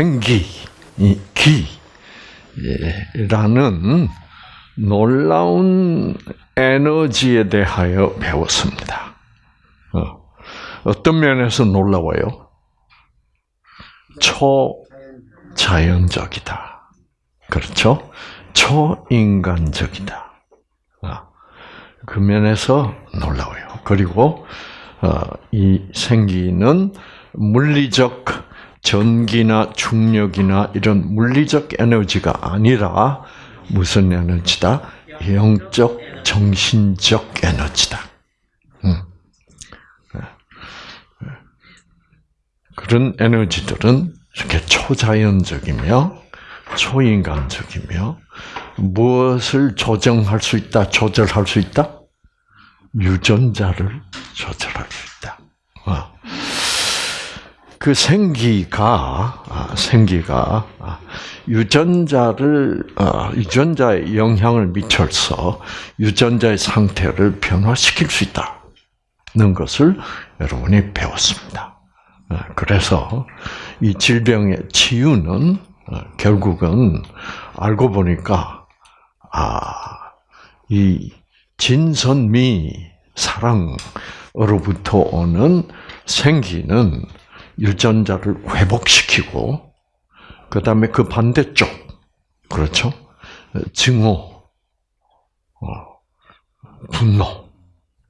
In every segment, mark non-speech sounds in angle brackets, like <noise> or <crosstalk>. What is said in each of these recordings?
생기, 기라는 놀라운 에너지에 대하여 배웠습니다. 어. 어떤 면에서 놀라워요? 초자연적이다. 그렇죠? 초인간적이다. 아, 그 면에서 놀라워요. 그리고 어, 이 생기는 물리적 전기나 중력이나 이런 물리적 에너지가 아니라 무슨 에너지다? 영적, 정신적 에너지다. 음. 그런 에너지들은 이렇게 초자연적이며 초인간적이며 무엇을 조정할 수 있다, 조절할 수 있다? 유전자를 조절할 수 있다. 어. 그 생기가 아, 생기가 아, 유전자를 어, 유전자에 영향을 미쳐서 유전자의 상태를 변화시킬 수 있다는 것을 여러분이 배웠습니다. 어, 그래서 이 질병의 치유는 결국은 알고 보니까 아이 진선미 사랑으로부터 오는 생기는 유전자를 회복시키고 그 다음에 그 반대쪽 그렇죠 증오, 어, 분노,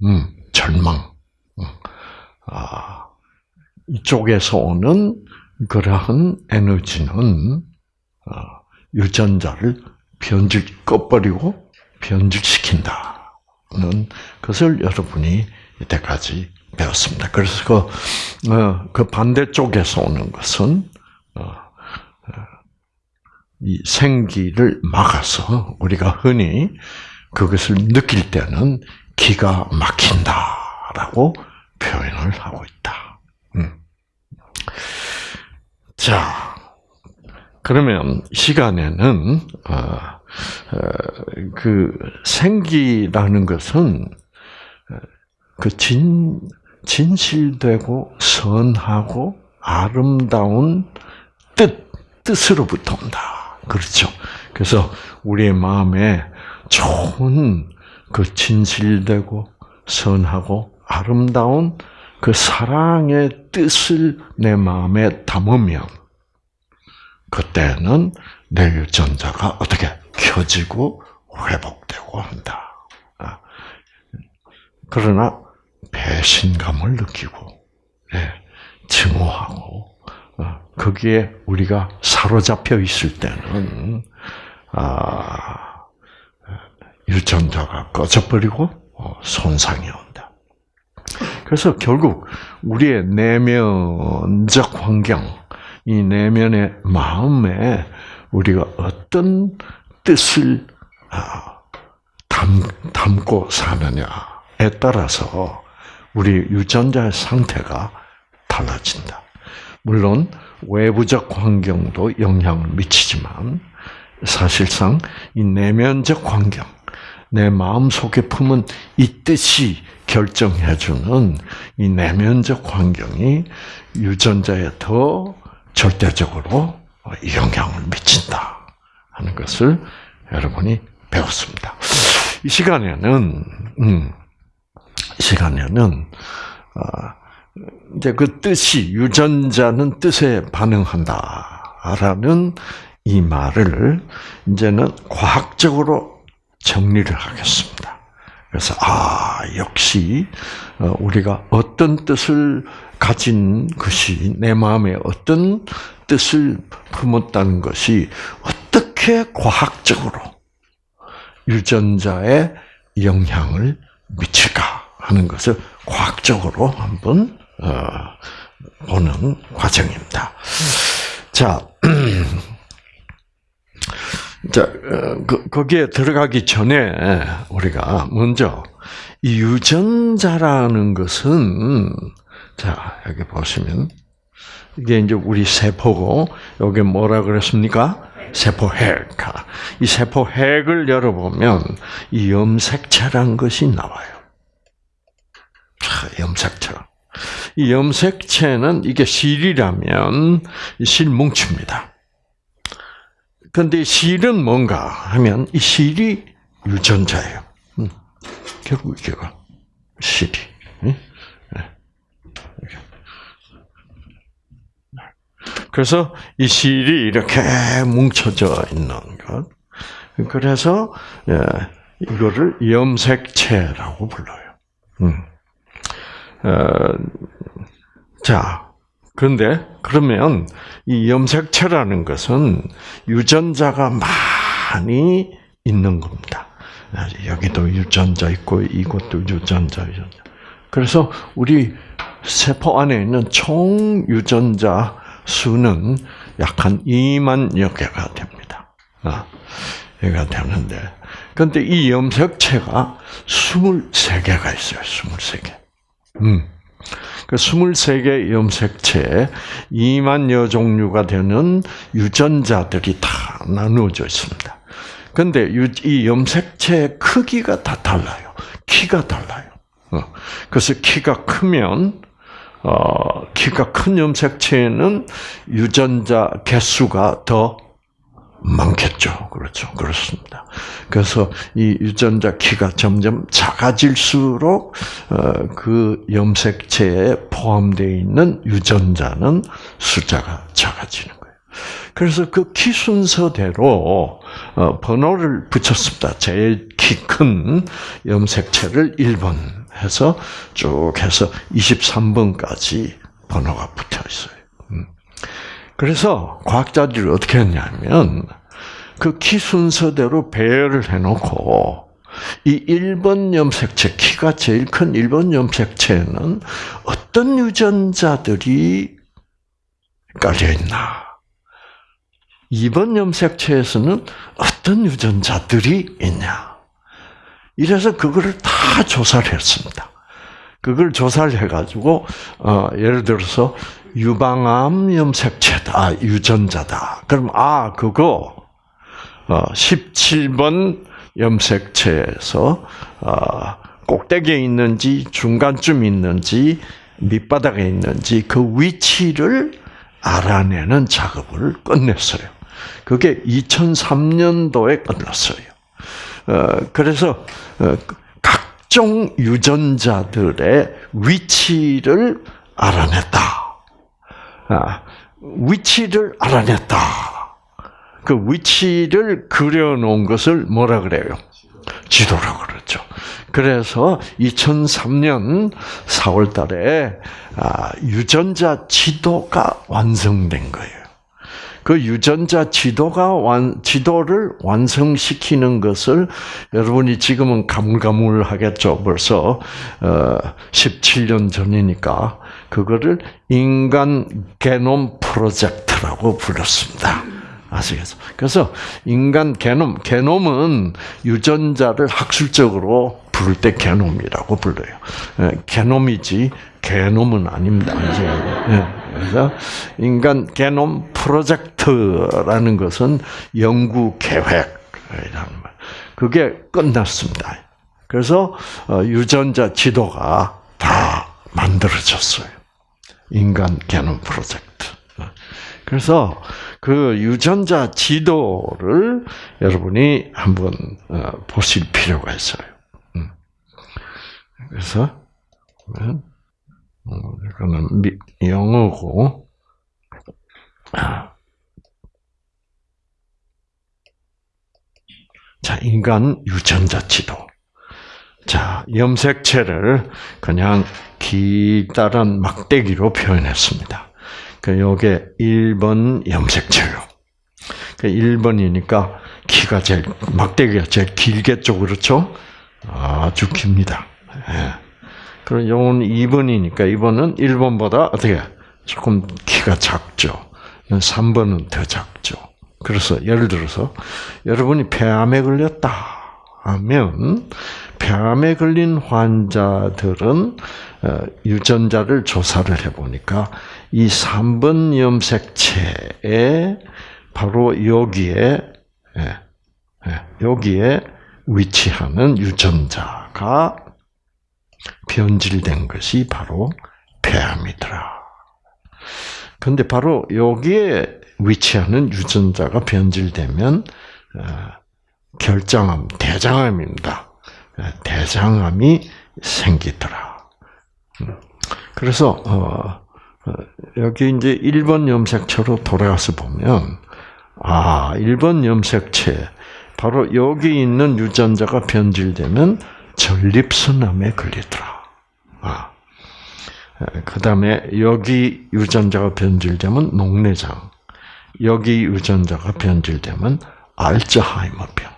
음, 절망, 음, 아, 이쪽에서 오는 그러한 에너지는 어, 유전자를 변질 꺼버리고 변질시킨다. 는 것을 여러분이 이때까지 배웠습니다. 그래서 그, 어, 그 반대쪽에서 오는 것은 어, 어, 이 생기를 막아서 우리가 흔히 그것을 느낄 때는 기가 막힌다라고 표현을 하고 있다. 음. 자, 그러면 시간에는 어, 그 생기라는 것은 그 진, 진실되고 선하고 아름다운 뜻, 뜻으로부터 온다. 그렇죠. 그래서 우리의 마음에 좋은 그 진실되고 선하고 아름다운 그 사랑의 뜻을 내 마음에 담으면 그때는 내 유전자가 어떻게 켜지고 회복되고 한다. 아. 그러나 배신감을 느끼고 예, 증오하고 어, 거기에 우리가 사로잡혀 있을 때는 아, 유전자가 꺼져버리고 어, 손상이 온다. 그래서 결국 우리의 내면적 환경, 이 내면의 마음에 우리가 어떤 뜻을 아, 담, 담고 사느냐에 따라서 우리 유전자의 상태가 달라진다. 물론 외부적 환경도 영향을 미치지만 사실상 이 내면적 환경, 내 마음 속에 품은 이 뜻이 결정해주는 이 내면적 환경이 유전자에 더 절대적으로 영향을 미친다. 하는 것을 여러분이 배웠습니다. 이 시간에는 음, 시간에는 어, 이제 그 뜻이 유전자는 뜻에 반응한다라는 이 말을 이제는 과학적으로 정리를 하겠습니다. 그래서 아 역시 어, 우리가 어떤 뜻을 가진 것이 내 마음에 어떤 뜻을 품었다는 것이 어떻게 과학적으로 유전자에 영향을 미칠까 하는 것을 과학적으로 한번 어, 보는 과정입니다. 자, <clears throat> 자 어, 그, 거기에 들어가기 전에 우리가 먼저 이 유전자라는 것은 자 여기 보시면 이게 이제 우리 세포고 여기 뭐라 그랬습니까? 세포 핵. 이 세포 핵을 열어보면 이 염색체란 것이 나와요. 자, 염색체. 이 염색체는 이게 실이라면 실 뭉칩니다. 근데 실은 뭔가 하면 이 실이 유전자예요. 음. 결국 이게가 실이. 네. 그래서 이 실이 이렇게 뭉쳐져 있는 것. 그래서 예, 이거를 염색체라고 불러요. 음. 어, 자, 그런데 그러면 이 염색체라는 것은 유전자가 많이 있는 겁니다. 여기도 유전자 있고 이것도 유전자, 유전자. 그래서 우리 세포 안에 있는 총 유전자 수는 약 한 2만 여 개가 됩니다. 아, 개가 되는데, 근데 이 염색체가 23개가 있어요. 23개. 음. 그 23개 염색체에 2만 여 종류가 되는 유전자들이 다 나누어져 있습니다. 근데 이 염색체의 크기가 다 달라요. 키가 달라요. 어. 그래서 키가 크면 어, 키가 큰 염색체에는 유전자 개수가 더 많겠죠. 그렇죠. 그렇습니다. 그래서 이 유전자 키가 점점 작아질수록 어, 그 염색체에 포함되어 있는 유전자는 숫자가 작아지는 거예요. 그래서 그 키 순서대로 어, 번호를 붙였습니다. 제일 키 큰 염색체를 1번 해서 쭉 해서 23번까지 번호가 붙어 있어요. 음. 그래서 과학자들이 어떻게 했냐면 그 키 순서대로 배열을 해놓고 이 1번 염색체, 키가 제일 큰 1번 염색체에는 어떤 유전자들이 깔려있나. 2번 염색체에서는 어떤 유전자들이 있냐. 이래서 그거를 다 조사를 했습니다. 그걸 조사를 해가지고, 어, 예를 들어서, 유방암 염색체다, 유전자다. 그럼, 아, 그거, 어, 17번 염색체에서, 어, 꼭대기에 있는지, 중간쯤 있는지, 밑바닥에 있는지, 그 위치를 알아내는 작업을 끝냈어요. 그게 2003년도에 끝났어요. 어, 그래서, 어, 각종 유전자들의 위치를 알아냈다. 아, 위치를 알아냈다. 그 위치를 그려놓은 것을 뭐라 그래요? 지도라고 그러죠. 그래서 2003년 4월 달에 아, 유전자 지도가 완성된 거예요. 그 유전자 지도가 완, 지도를 완성시키는 것을 여러분이 지금은 가물가물하겠죠. 벌써 어, 17년 전이니까 그거를 인간 게놈 프로젝트라고 불렀습니다. 아시겠죠? 그래서 인간 게놈, 게놈은 유전자를 학술적으로 부를 때 게놈이라고 불러요. 예, 게놈이지 게놈은 아닙니다. 그래서 인간 게놈 프로젝트라는 것은 연구 계획이라는 말. 그게 끝났습니다. 그래서 어, 유전자 지도가 다 만들어졌어요. 인간 게놈 프로젝트. 그래서 그 유전자 지도를 여러분이 한번 어, 보실 필요가 있어요. 음. 그래서 음, 이거는 영어고 자 인간 유전자 지도. 자 염색체를 그냥 기다란 막대기로 표현했습니다. 그 요게 1번 염색체요. 그 1번이니까 키가 제일 막대기가 제일 길겠죠, 그렇죠? 아주 깁니다. 예. 그럼 요건 2번이니까 2번은 1번보다 어떻게 조금 키가 작죠. 3번은 더 작죠. 그래서 예를 들어서 여러분이 폐암에 걸렸다 하면 폐암에 걸린 환자들은 어, 유전자를 조사를 해보니까 이 3번 염색체에 바로 여기에 예, 예, 여기에 위치하는 유전자가 변질된 것이 바로 폐암이더라. 근데 바로 여기에 위치하는 유전자가 변질되면 어, 결장암, 대장암입니다. 어, 대장암이 생기더라. 음. 그래서 어, 여기 이제 1번 염색체로 돌아가서 보면 아, 1번 염색체 바로 여기 있는 유전자가 변질되면 전립선암에 걸리더라. 아. 그 다음에 여기 유전자가 변질되면 녹내장, 여기 유전자가 변질되면 알츠하이머병,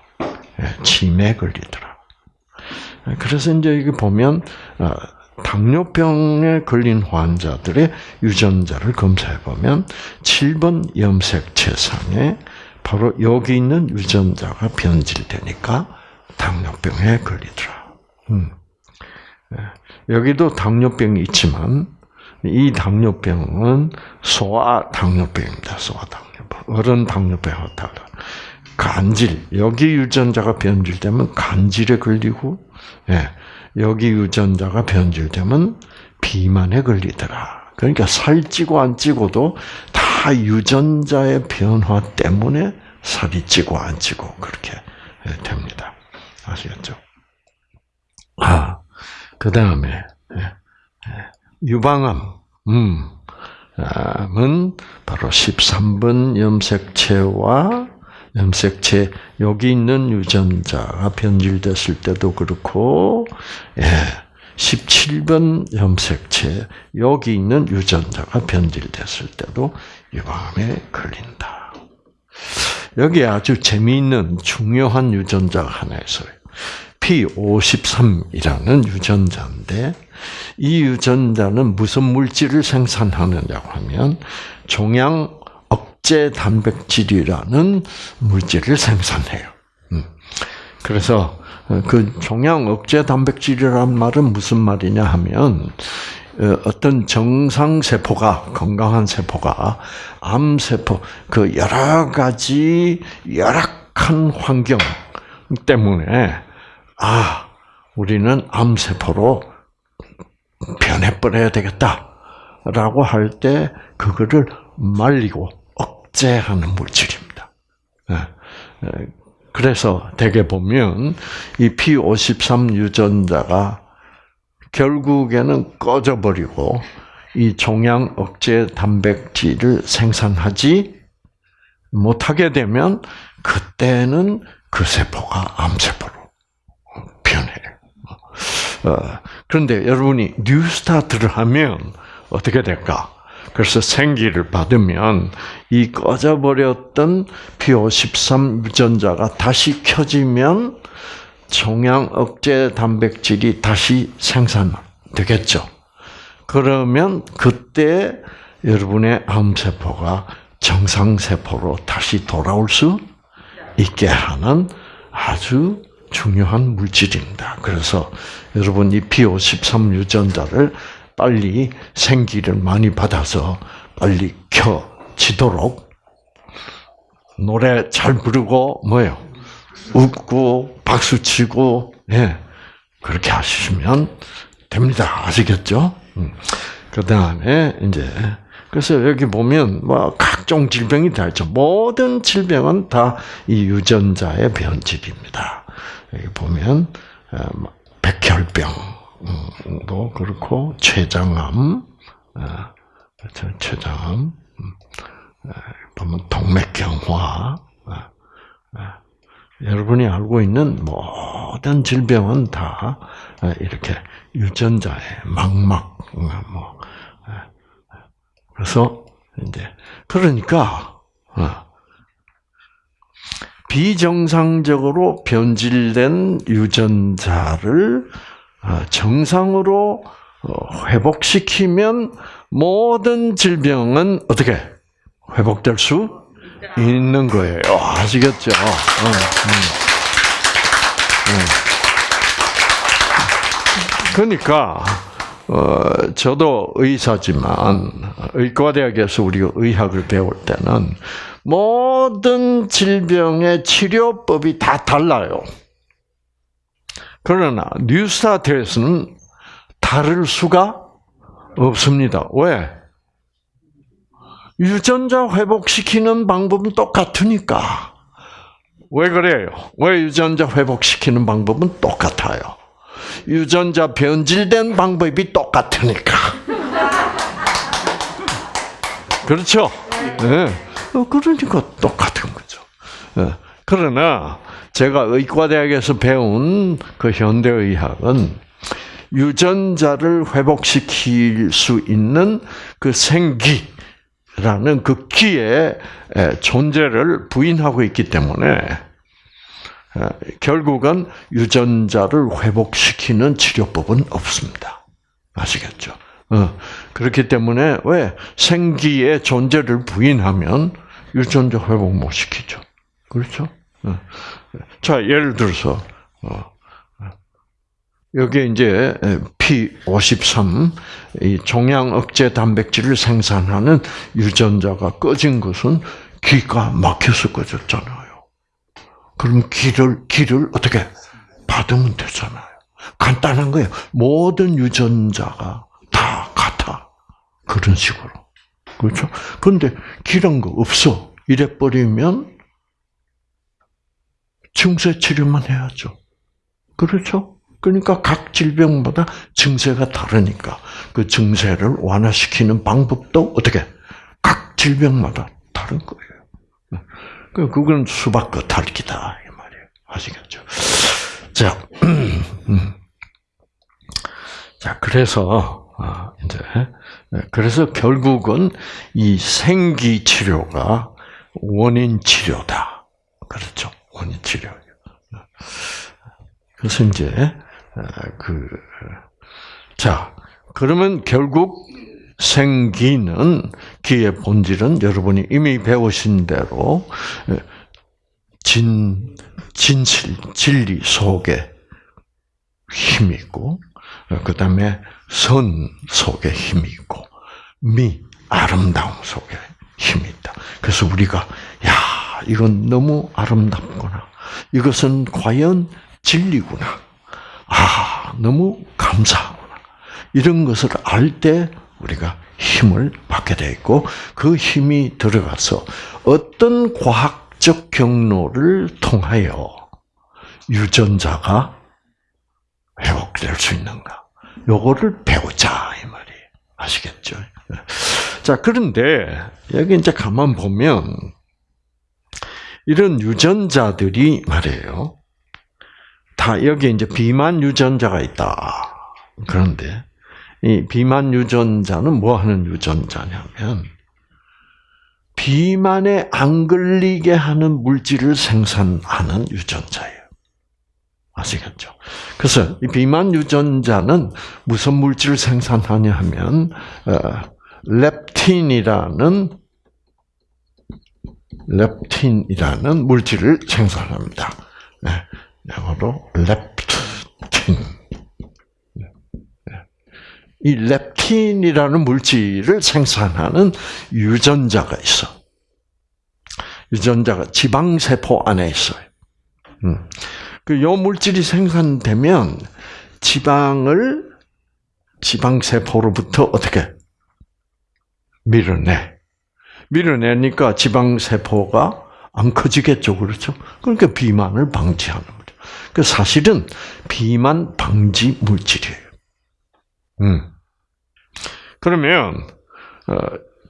예, 치매에 걸리더라. 그래서 이제 여기 보면 어, 당뇨병에 걸린 환자들의 유전자를 검사해 보면 7번 염색체상에 바로 여기 있는 유전자가 변질되니까 당뇨병에 걸리더라. 음. 예. 여기도 당뇨병이 있지만 이 당뇨병은 소아 당뇨병입니다. 소아 당뇨병. 어른 당뇨병하고 달라. 간질 여기 유전자가 변질되면 간질에 걸리고 예. 여기 유전자가 변질되면 비만에 걸리더라. 그러니까 살찌고 안 찌고도 다 유전자의 변화 때문에 살이 찌고 안 찌고 그렇게 예, 됩니다. 아시겠죠? 아, 그 다음에 예, 예, 유방암, 음, 바로 13번 염색체와 염색체 여기 있는 유전자가 변질됐을 때도 그렇고, 예, 17번 염색체 여기 있는 유전자가 변질됐을 때도 유방암에 걸린다. 여기 아주 재미있는 중요한 유전자가 하나 있어요. P53이라는 유전자인데 이 유전자는 무슨 물질을 생산하느냐고 하면 종양 억제 단백질이라는 물질을 생산해요. 음. 그래서 그 종양 억제 단백질이란 말은 무슨 말이냐 하면 어, 어떤 정상 세포가 건강한 세포가 암 세포 그 여러 가지 열악한 환경 때문에 아, 우리는 암세포로 변해버려야 되겠다라고 할 때 그거를 말리고 억제하는 물질입니다. 예, 예, 그래서 대개 보면 이 P53 유전자가 결국에는 꺼져버리고 이 종양 억제 단백질을 생산하지 못하게 되면 그때는 그 세포가 암세포로 그런데 여러분이 뉴스타트를 하면 어떻게 될까? 그래서 생기를 받으면 이 꺼져버렸던 P53 유전자가 다시 켜지면 종양 억제 단백질이 다시 생산되겠죠. 그러면 그때 여러분의 암세포가 정상세포로 다시 돌아올 수 있게 하는 아주 중요한 물질입니다. 그래서 여러분 이 P53 유전자를 빨리 생기를 많이 받아서 빨리 켜지도록 노래 잘 부르고 뭐요 웃고 박수 치고 예 그렇게 하시면 됩니다. 아시겠죠? 음. 그 다음에 이제 그래서 여기 보면 뭐 각종 질병이 다 있죠. 모든 질병은 다 이 유전자의 변질입니다. 여기 보면 어, 뭐 백혈병도 그렇고 췌장암, 어, 그렇죠? 췌장암, 음, 어, 보면 동맥경화, 여러분이 알고 있는 모든 질병은 다 이렇게 유전자의 망막, 뭐 그래서 이제 그러니까 비정상적으로 변질된 유전자를 어, 정상으로 어, 회복시키면 모든 질병은 어떻게 회복될 수 있는 거예요. 아시겠죠? 어, 음. 그러니까 어, 저도 의사지만 의과대학에서 우리가 의학을 배울 때는 모든 질병의 치료법이 다 달라요. 그러나 뉴스타트에서는 다를 수가 없습니다. 왜? 유전자 회복시키는 방법은 똑같으니까. 왜 그래요? 왜 유전자 회복시키는 방법은 똑같아요? 유전자 변질된 방법이 똑같으니까. <laughs> 그렇죠? 네. 그러니까 똑같은 거죠. 네. 그러나 제가 의과대학에서 배운 그 현대의학은 유전자를 회복시킬 수 있는 그 생기라는 그 기의 존재를 부인하고 있기 때문에 결국은 유전자를 회복시키는 치료법은 없습니다. 아시겠죠? 어, 그렇기 때문에 왜 생기의 존재를 부인하면 유전자 회복 못 시키죠. 그렇죠? 어. 자, 예를 들어서 어, 여기 이제 P53 이 종양 억제 단백질을 생산하는 유전자가 꺼진 것은 기가 막혀서 꺼졌잖아요. 그럼 기를 기를 어떻게 받으면 되잖아요. 간단한 거예요. 모든 유전자가 다 같아. 그런 식으로. 그렇죠? 근데 기란 거 없어. 이래 버리면 증세 치료만 해야죠. 그렇죠? 그러니까 각 질병마다 증세가 다르니까 그 증세를 완화시키는 방법도 어떻게 각 질병마다 다른 거예요. 그 그건 수박 겉핥기다 이 말이에요. 아시겠죠? 자, <clears throat> 음. 자 그래서 아, 이제 그래서 결국은 이 생기 치료가 원인 치료다. 그렇죠? 원인 치료. 그래서 이제 그, 자, 그러면 결국 생기는 기의 본질은 여러분이 이미 배우신 대로 진, 진실, 진리 속에 힘이 있고, 그 다음에 선 속에 힘이 있고, 미, 아름다움 속에 힘이 있다. 그래서 우리가, 야, 이건 너무 아름답구나. 이것은 과연 진리구나. 아, 너무 감사하구나. 이런 것을 알 때 우리가 힘을 받게 돼 있고 그 힘이 들어가서 어떤 과학적 경로를 통하여 유전자가 회복될 수 있는가? 요거를 배우자 이 말이 아시겠죠? <laughs> 자 그런데 여기 이제 가만 보면 이런 유전자들이 말이에요. 다 여기 이제 비만 유전자가 있다. 그런데 이 비만 유전자는 뭐 하는 유전자냐면 비만에 안 걸리게 하는 물질을 생산하는 유전자예요. 아시겠죠? 그래서 이 비만 유전자는 무슨 물질을 생산하냐 하면 어, 렙틴이라는 렙틴이라는 물질을 생산합니다. 네. 영어로 렙틴. 이 렙틴이라는 물질을 생산하는 유전자가 있어. 유전자가 지방세포 안에 있어요. 음. 그요 물질이 생산되면 지방을 지방세포로부터 어떻게 밀어내. 밀어내니까 지방세포가 안 커지겠죠. 그렇죠? 그러니까 비만을 방지하는 그 사실은 비만 방지 물질이에요. 음. 그러면 어,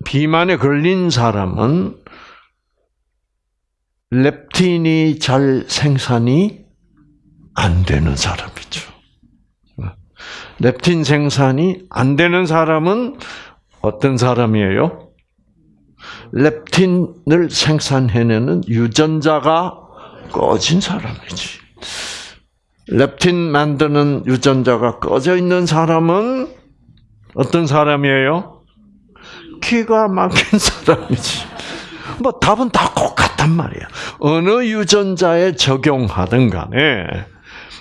비만에 걸린 사람은 렙틴이 잘 생산이 안 되는 사람이죠. 어. 렙틴 생산이 안 되는 사람은 어떤 사람이에요? 렙틴을 생산해내는 유전자가 꺼진 사람이지. 렙틴 만드는 유전자가 꺼져 있는 사람은 어떤 사람이에요? 기가 막힌 <laughs> 사람이지. 뭐 답은 다 똑같단 말이야. 어느 유전자에 적용하든 간에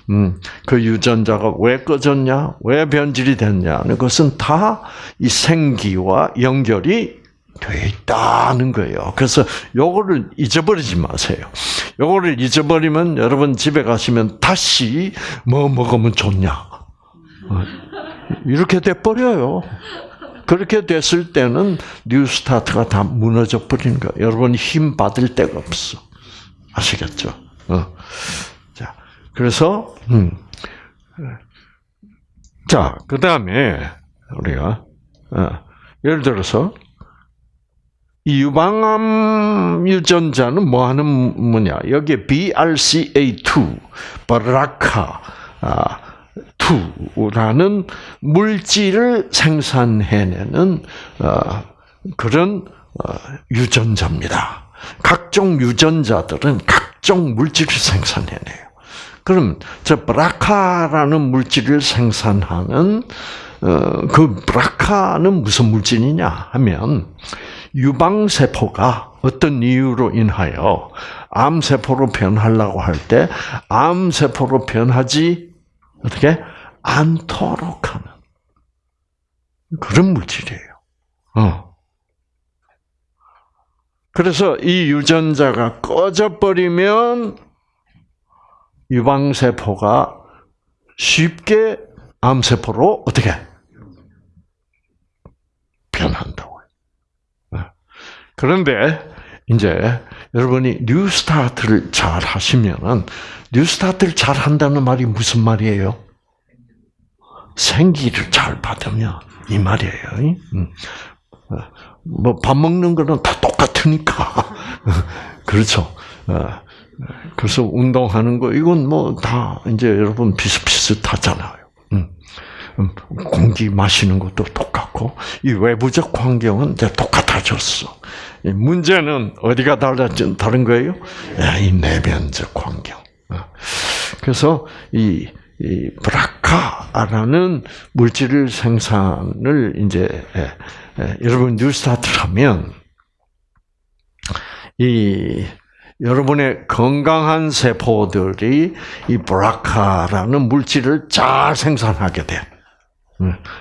음, 그 유전자가 왜 꺼졌냐, 왜 변질이 됐냐는 것은 다 이 생기와 연결이 돼 있다는 거예요. 그래서 요거를 잊어버리지 마세요. 요거를 잊어버리면 여러분 집에 가시면 다시 뭐 먹으면 좋냐. 어, 이렇게 돼 버려요. 그렇게 됐을 때는 NEWSTART가 다 무너져 버리는 거야. 여러분 힘 받을 데가 없어. 아시겠죠? 그래서 음. 자, 그 다음에 우리가 어, 예를 들어서 이 유방암 유전자는 뭐 하는 뭐냐? 여기에 BRCA2, 바라카, 아, 2라는 물질을 생산해내는 어, 그런 어, 유전자입니다. 각종 유전자들은 각종 물질을 생산해내요. 그럼 저 브라카라는 물질을 생산하는 어, 그 브라카는 무슨 물질이냐 하면 유방 세포가 어떤 이유로 인하여 암 세포로 변하려고 할 때 암 세포로 변하지 어떻게 않도록 하는 그런 물질이에요. 어. 그래서 이 유전자가 꺼져버리면 유방세포가 쉽게 암세포로 어떻게 변한다고. 그런데 이제 여러분이 뉴스타트를 잘 하시면은 뉴스타트를 잘 한다는 말이 무슨 말이에요? 생기를 잘 받으면 이 말이에요. 뭐 밥 먹는 거는 다 똑같으니까 <laughs> 그렇죠. 그래서 운동하는 거 이건 뭐 다 이제 여러분 비슷비슷하잖아요. 공기 마시는 것도 똑같고 이 외부적 환경은 이제 똑같아졌어. 문제는 어디가 달라진 다른 거예요? 이 내면적 환경. 그래서 이, 이 브라카라는 물질을 생산을 이제 예, 예, 여러분 뉴스타트를 하면 이 여러분의 건강한 세포들이 이 브라카라는 물질을 잘 생산하게 돼.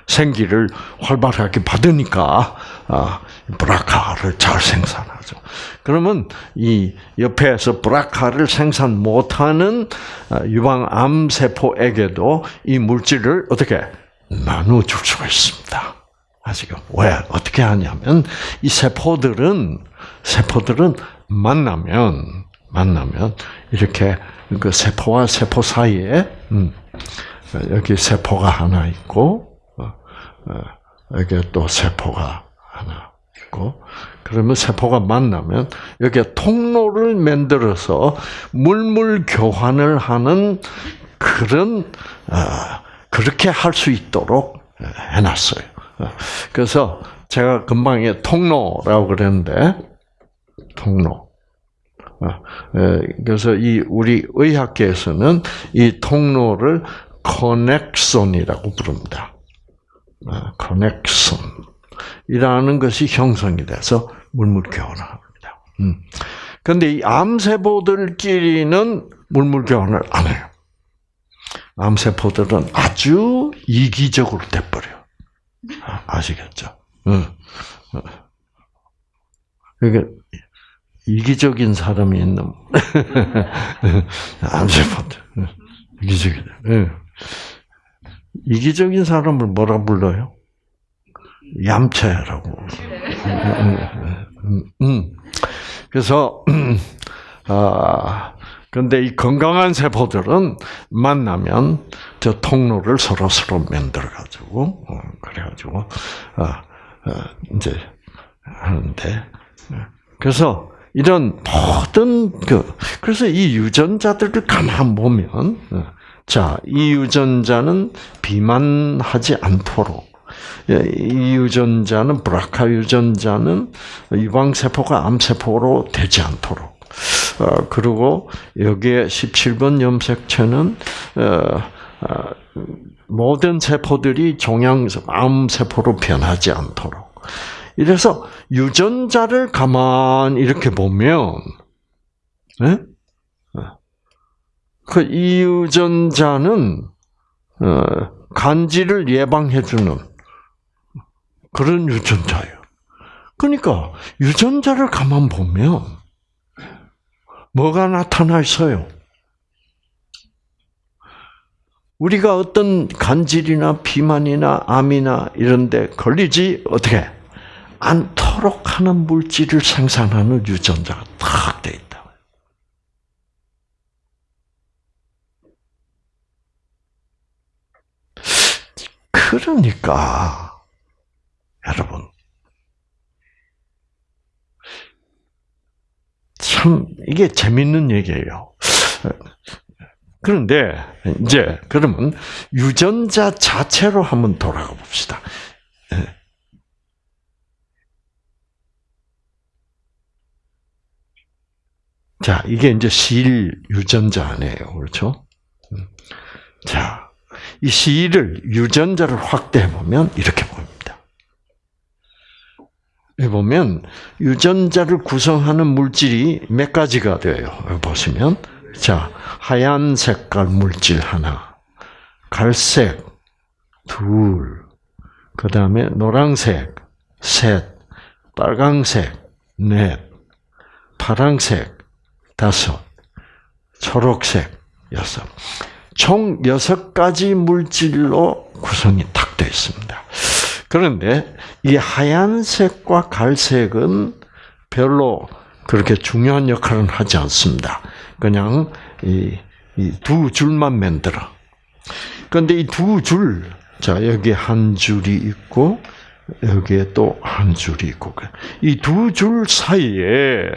생기를 활발하게 받으니까 아, 브라카를 잘 생산하죠. 그러면 이 옆에서 브라카를 생산 못하는 아, 유방암 세포에게도 이 물질을 어떻게 나눠 줄 수가 있습니다. 아시죠? 왜 어떻게 하냐면 이 세포들은 세포들은 만나면 만나면 이렇게 그 세포와 세포 사이에 음, 여기 세포가 하나 있고 어, 어, 여기 또 세포가 하나 있고 그러면 세포가 만나면 여기에 통로를 만들어서 물물 교환을 하는 그런 어, 그렇게 할 수 있도록 해놨어요. 그래서 제가 금방에 통로라고 그랬는데 통로. 그래서 이 우리 의학계에서는 이 통로를 커넥션이라고 부릅니다. 커넥션이라는 것이 형성이 돼서 물물 교환을 합니다. 그런데 이 암세포들끼리는 물물 교환을 안 해요. 암세포들은 아주 이기적으로 돼버려. 아시겠죠? 응. 그러니까 이기적인 사람이 있는 <laughs> 암세포들 이기적이다. 이기적인 사람을 뭐라 불러요? 얌체라고. 그래서 <clears throat> 아 근데 이 건강한 세포들은 만나면 저 통로를 서로 서로 만들어 가지고 어, 그래 가지고 아, 아, 이제 하는데 그래서 이런 모든 그 그래서 이 유전자들을 가만 보면 어, 자, 이 유전자는 비만하지 않도록 예, 이 유전자는 브라카 유전자는 유방 세포가 암 세포로 되지 않도록 어, 그리고 여기에 17번 염색체는 어, 모든 세포들이 종양 암 세포로 변하지 않도록 이래서 유전자를 가만 이렇게 보면 네? 그 이유전자는 어, 간지를 예방해주는 그런 유전자예요. 그러니까 유전자를 가만 보면 뭐가 나타나 있어요? 우리가 어떤 간질이나 비만이나 암이나 이런 데 걸리지 어떻게 않도록 하는 물질을 생산하는 유전자가 딱돼 있다. 그러니까 여러분 참 이게 재밌는 얘기예요. 그런데 이제 그러면 유전자 자체로 한번 돌아가 봅시다. 자, 이게 이제 실 유전자네요. 그렇죠? 음. 자, 이 실을 유전자를 확대해 보면 이렇게 보입니다. 보면 유전자를 구성하는 물질이 몇 가지가 돼요. 보시면 자 하얀 색깔 물질 하나, 갈색 둘, 그 다음에 노란색 셋, 빨강색 넷, 파랑색 다섯, 초록색 여섯. 총 여섯 가지 물질로 구성이 탁 되어 있습니다. 그런데 이 하얀색과 갈색은 별로 그렇게 중요한 역할은 하지 않습니다. 그냥 이 두 줄만 만들어. 그런데 이 두 줄, 자 여기 한 줄이 있고 여기에 또 한 줄이 있고 이 두 줄 사이에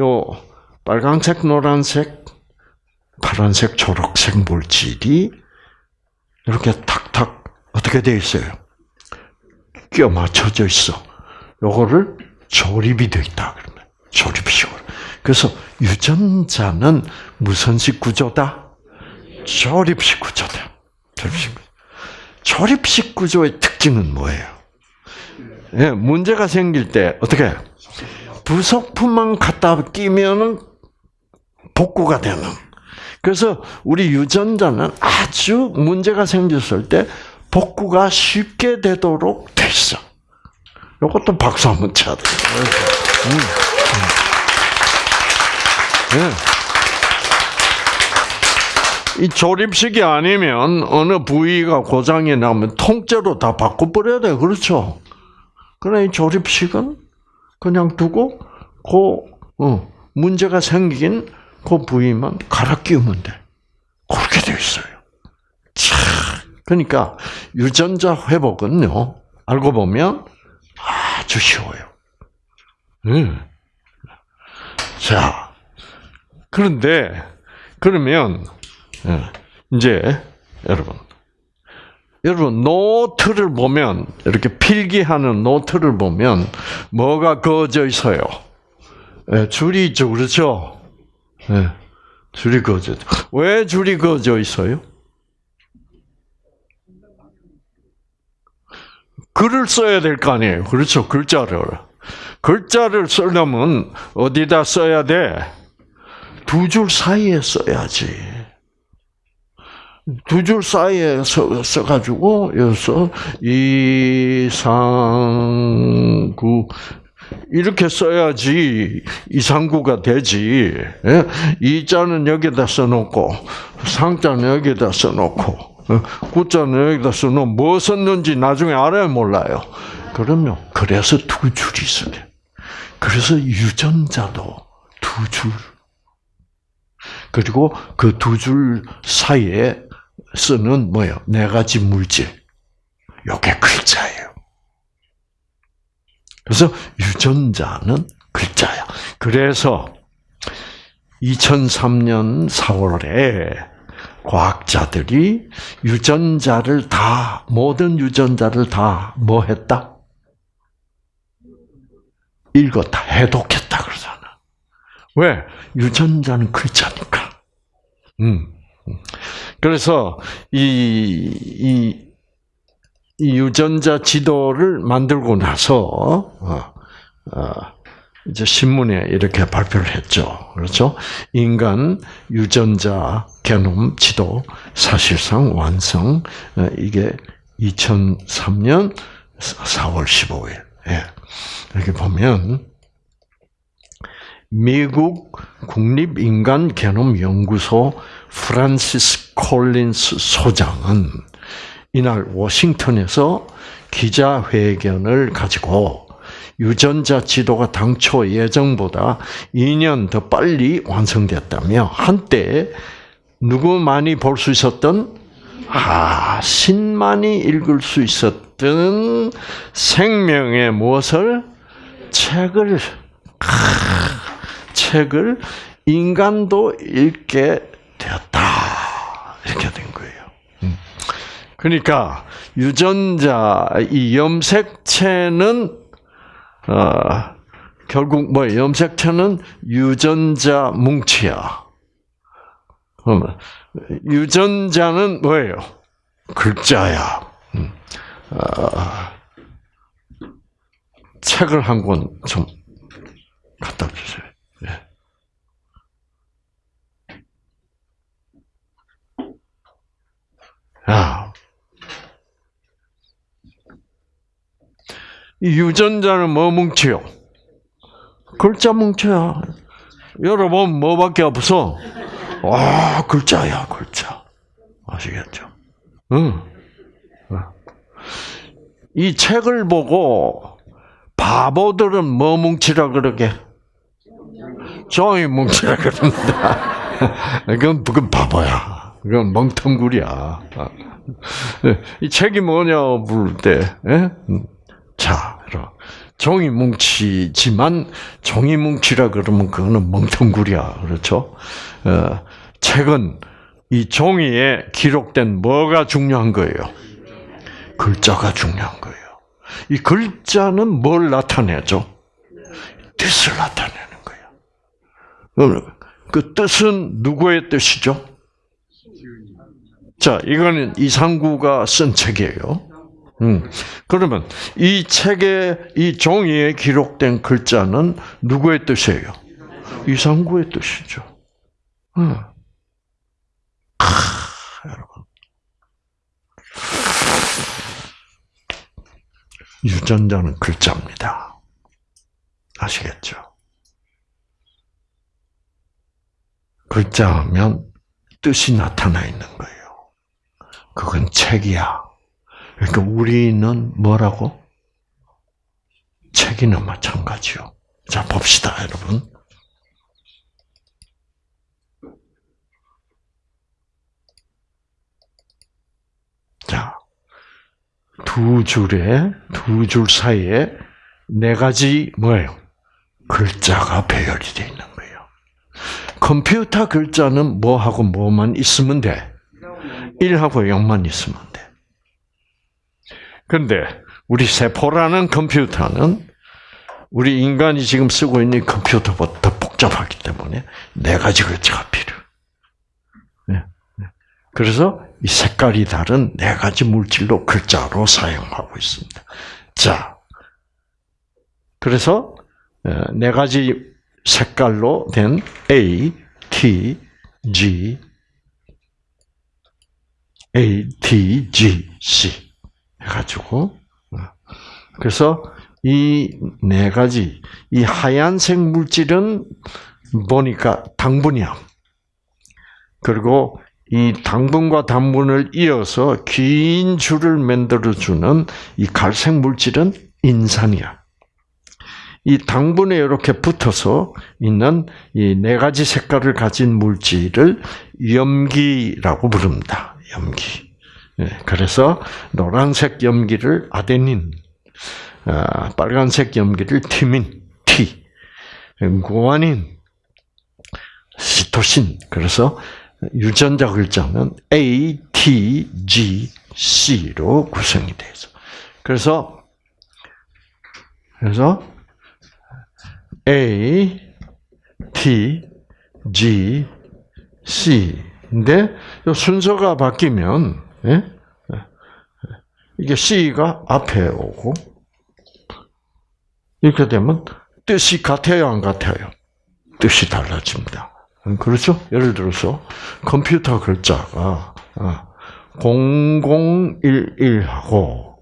요 빨간색, 노란색, 파란색, 초록색 물질이 이렇게 탁탁 어떻게 되어 있어요? 끼어 맞춰져 있어. 요거를 조립이 되어 있다 그러면 조립식으로. 그래서 유전자는 무선식 구조다. 조립식 구조다. 조립식 구조. 조립식 구조의 특징은 뭐예요? 예, 문제가 생길 때 어떻게 부속품만 갖다 끼면은 복구가 되는. 그래서 우리 유전자는 아주 문제가 생겼을 때 복구가 쉽게 되도록 돼 있어. 이것도 박수 한번 쳐야 돼. 음, 음. 네. 이 조립식이 아니면 어느 부위가 고장이 나면 통째로 다 바꿔버려야 돼. 그렇죠? 그러나 이 조립식은 그냥 두고 그 어, 문제가 생긴 그 부위만 갈아 끼우면 돼. 그렇게 되어 있어요. 참 그러니까 유전자 회복은요. 알고 보면 아주 쉬워요. 음. 자, 그런데 그러면 예, 이제 여러분 여러분 노트를 보면 이렇게 필기하는 노트를 보면 뭐가 그어져 있어요? 예, 줄이 있죠, 그렇죠? 네. 줄이 그어져. 왜 줄이 그어져 있어요? 글을 써야 될 거 아니에요. 그렇죠. 글자를. 글자를 쓰려면 어디다 써야 돼? 두 줄 사이에 써야지. 두 줄 사이에 써, 써가지고, 여기서, 이상구, 이렇게 써야지 이상구가 되지. 예? 이자는 여기다 써놓고 상자는 여기다 써놓고 어? 구자는 여기다 써놓으면 뭐 썼는지 나중에 알아야 몰라요. 그러면 그래서 두 줄이 있어요. 그래서 유전자도 두 줄. 그리고 그 두 줄 사이에 쓰는 뭐예요? 네 가지 물질. 요게 글자예요. 그래서 유전자는 글자야. 그래서 2003년 4월에 과학자들이 유전자를 다 모든 유전자를 다 뭐 했다? 읽었다, 해독했다 그러잖아. 왜? 유전자는 글자니까. 음. 그래서 이, 이 이 유전자 지도를 만들고 나서 어, 어, 이제 신문에 이렇게 발표를 했죠. 그렇죠? 인간 유전자 게놈 지도 사실상 완성. 어, 이게 2003년 4월 15일. 예. 이렇게 보면 미국 국립인간개념연구소 프란시스 콜린스 소장은 이날 워싱턴에서 기자회견을 가지고 유전자 지도가 당초 예정보다 2년 더 빨리 완성됐다며 한때 누구만이 볼 수 있었던 아 신만이 읽을 수 있었던 생명의 무엇을? 책을 아, 책을 인간도 읽게 되었다 이렇게 된 거예요. 음. 그러니까 유전자 이 염색체는 어, 결국 뭐 염색체는 유전자 뭉치야. 그러면 유전자는 뭐예요? 글자야. 음. 어, 책을 한 권 좀 갖다 주세요. 예. 야, 유전자는 뭐 뭉치요? 글자 뭉쳐야. 여러분 뭐밖에 없어? 와 글자야 글자. 아시겠죠? 응. 이 책을 보고 바보들은 뭐 뭉치라 그러게? 종이 뭉치라 그런다. <laughs> 그건 그건 바보야. 그건 멍텅구리야. 이 책이 뭐냐 부를 때, 예? 자, 종이 뭉치지만 종이 뭉치라 그러면 그거는 멍텅구리야, 그렇죠? 어, 책은 이 종이에 기록된 뭐가 중요한 거예요? 글자가 중요한 거예요. 이 글자는 뭘 나타내죠? 뜻을 나타내는 거예요. 그 뜻은 누구의 뜻이죠? 자, 이거는 이상구가 쓴 책이에요. 음. 그러면 이 책에 이 종이에 기록된 글자는 누구의 뜻이에요? 이상구의 뜻이죠. 음. 아, 여러분. 유전자는 글자입니다. 아시겠죠? 글자하면 뜻이 나타나 있는 거예요. 그건 책이야. 그러니까 우리는 뭐라고? 책이나 마찬가지요. 자, 봅시다, 여러분. 자, 두 줄에, 두 줄 사이에 네 가지 뭐예요? 글자가 배열이 되어 있는 거예요. 컴퓨터 글자는 뭐하고 뭐만 있으면 돼? 1하고 0만 있으면 그런데 우리 세포라는 컴퓨터는 우리 인간이 지금 쓰고 있는 컴퓨터보다 더 복잡하기 때문에 네 가지 글자가 필요해. 네, 네. 그래서 이 색깔이 다른 네 가지 물질로 글자로 사용하고 있습니다. 자, 그래서 어, 네 가지 색깔로 된 A, T, G, A, T, G, C. 해가지고 어. 그래서 이 네 가지 이 하얀색 물질은 보니까 당분이야. 그리고 이 당분과 당분을 이어서 긴 줄을 만들어 주는 이 갈색 물질은 인산이야. 이 당분에 이렇게 붙어서 있는 이 네 가지 색깔을 가진 물질을 염기라고 부릅니다. 염기. 예, 그래서 노란색 염기를 아데닌, 아, 빨간색 염기를 티민, T, 구아닌, 시토신. 그래서 유전자 글자는 A, T, G, C로 구성이 되어 있어. 그래서 그래서 A, T, G, C. 인데 순서가 바뀌면 예? 이게 C가 앞에 오고 이렇게 되면 뜻이 같아요, 안 같아요? 뜻이 달라집니다. 그렇죠? 예를 들어서 컴퓨터 글자가 0011하고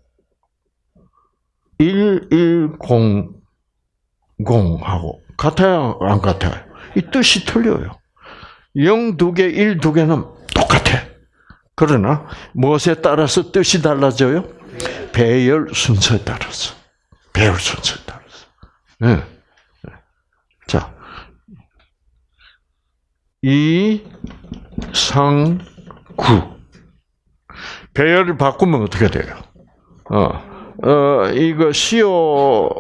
1100하고 같아요, 안 같아요? 이 뜻이 틀려요. 0 두 개, 1 두 개는 똑같아. 그러나 무엇에 따라서 뜻이 달라져요? 배열 순서에 따라서. 배열 순서에 따라서. 네. 자, 이, 상, 구. 배열을 바꾸면 어떻게 돼요? 어, 어, 이거 시옷,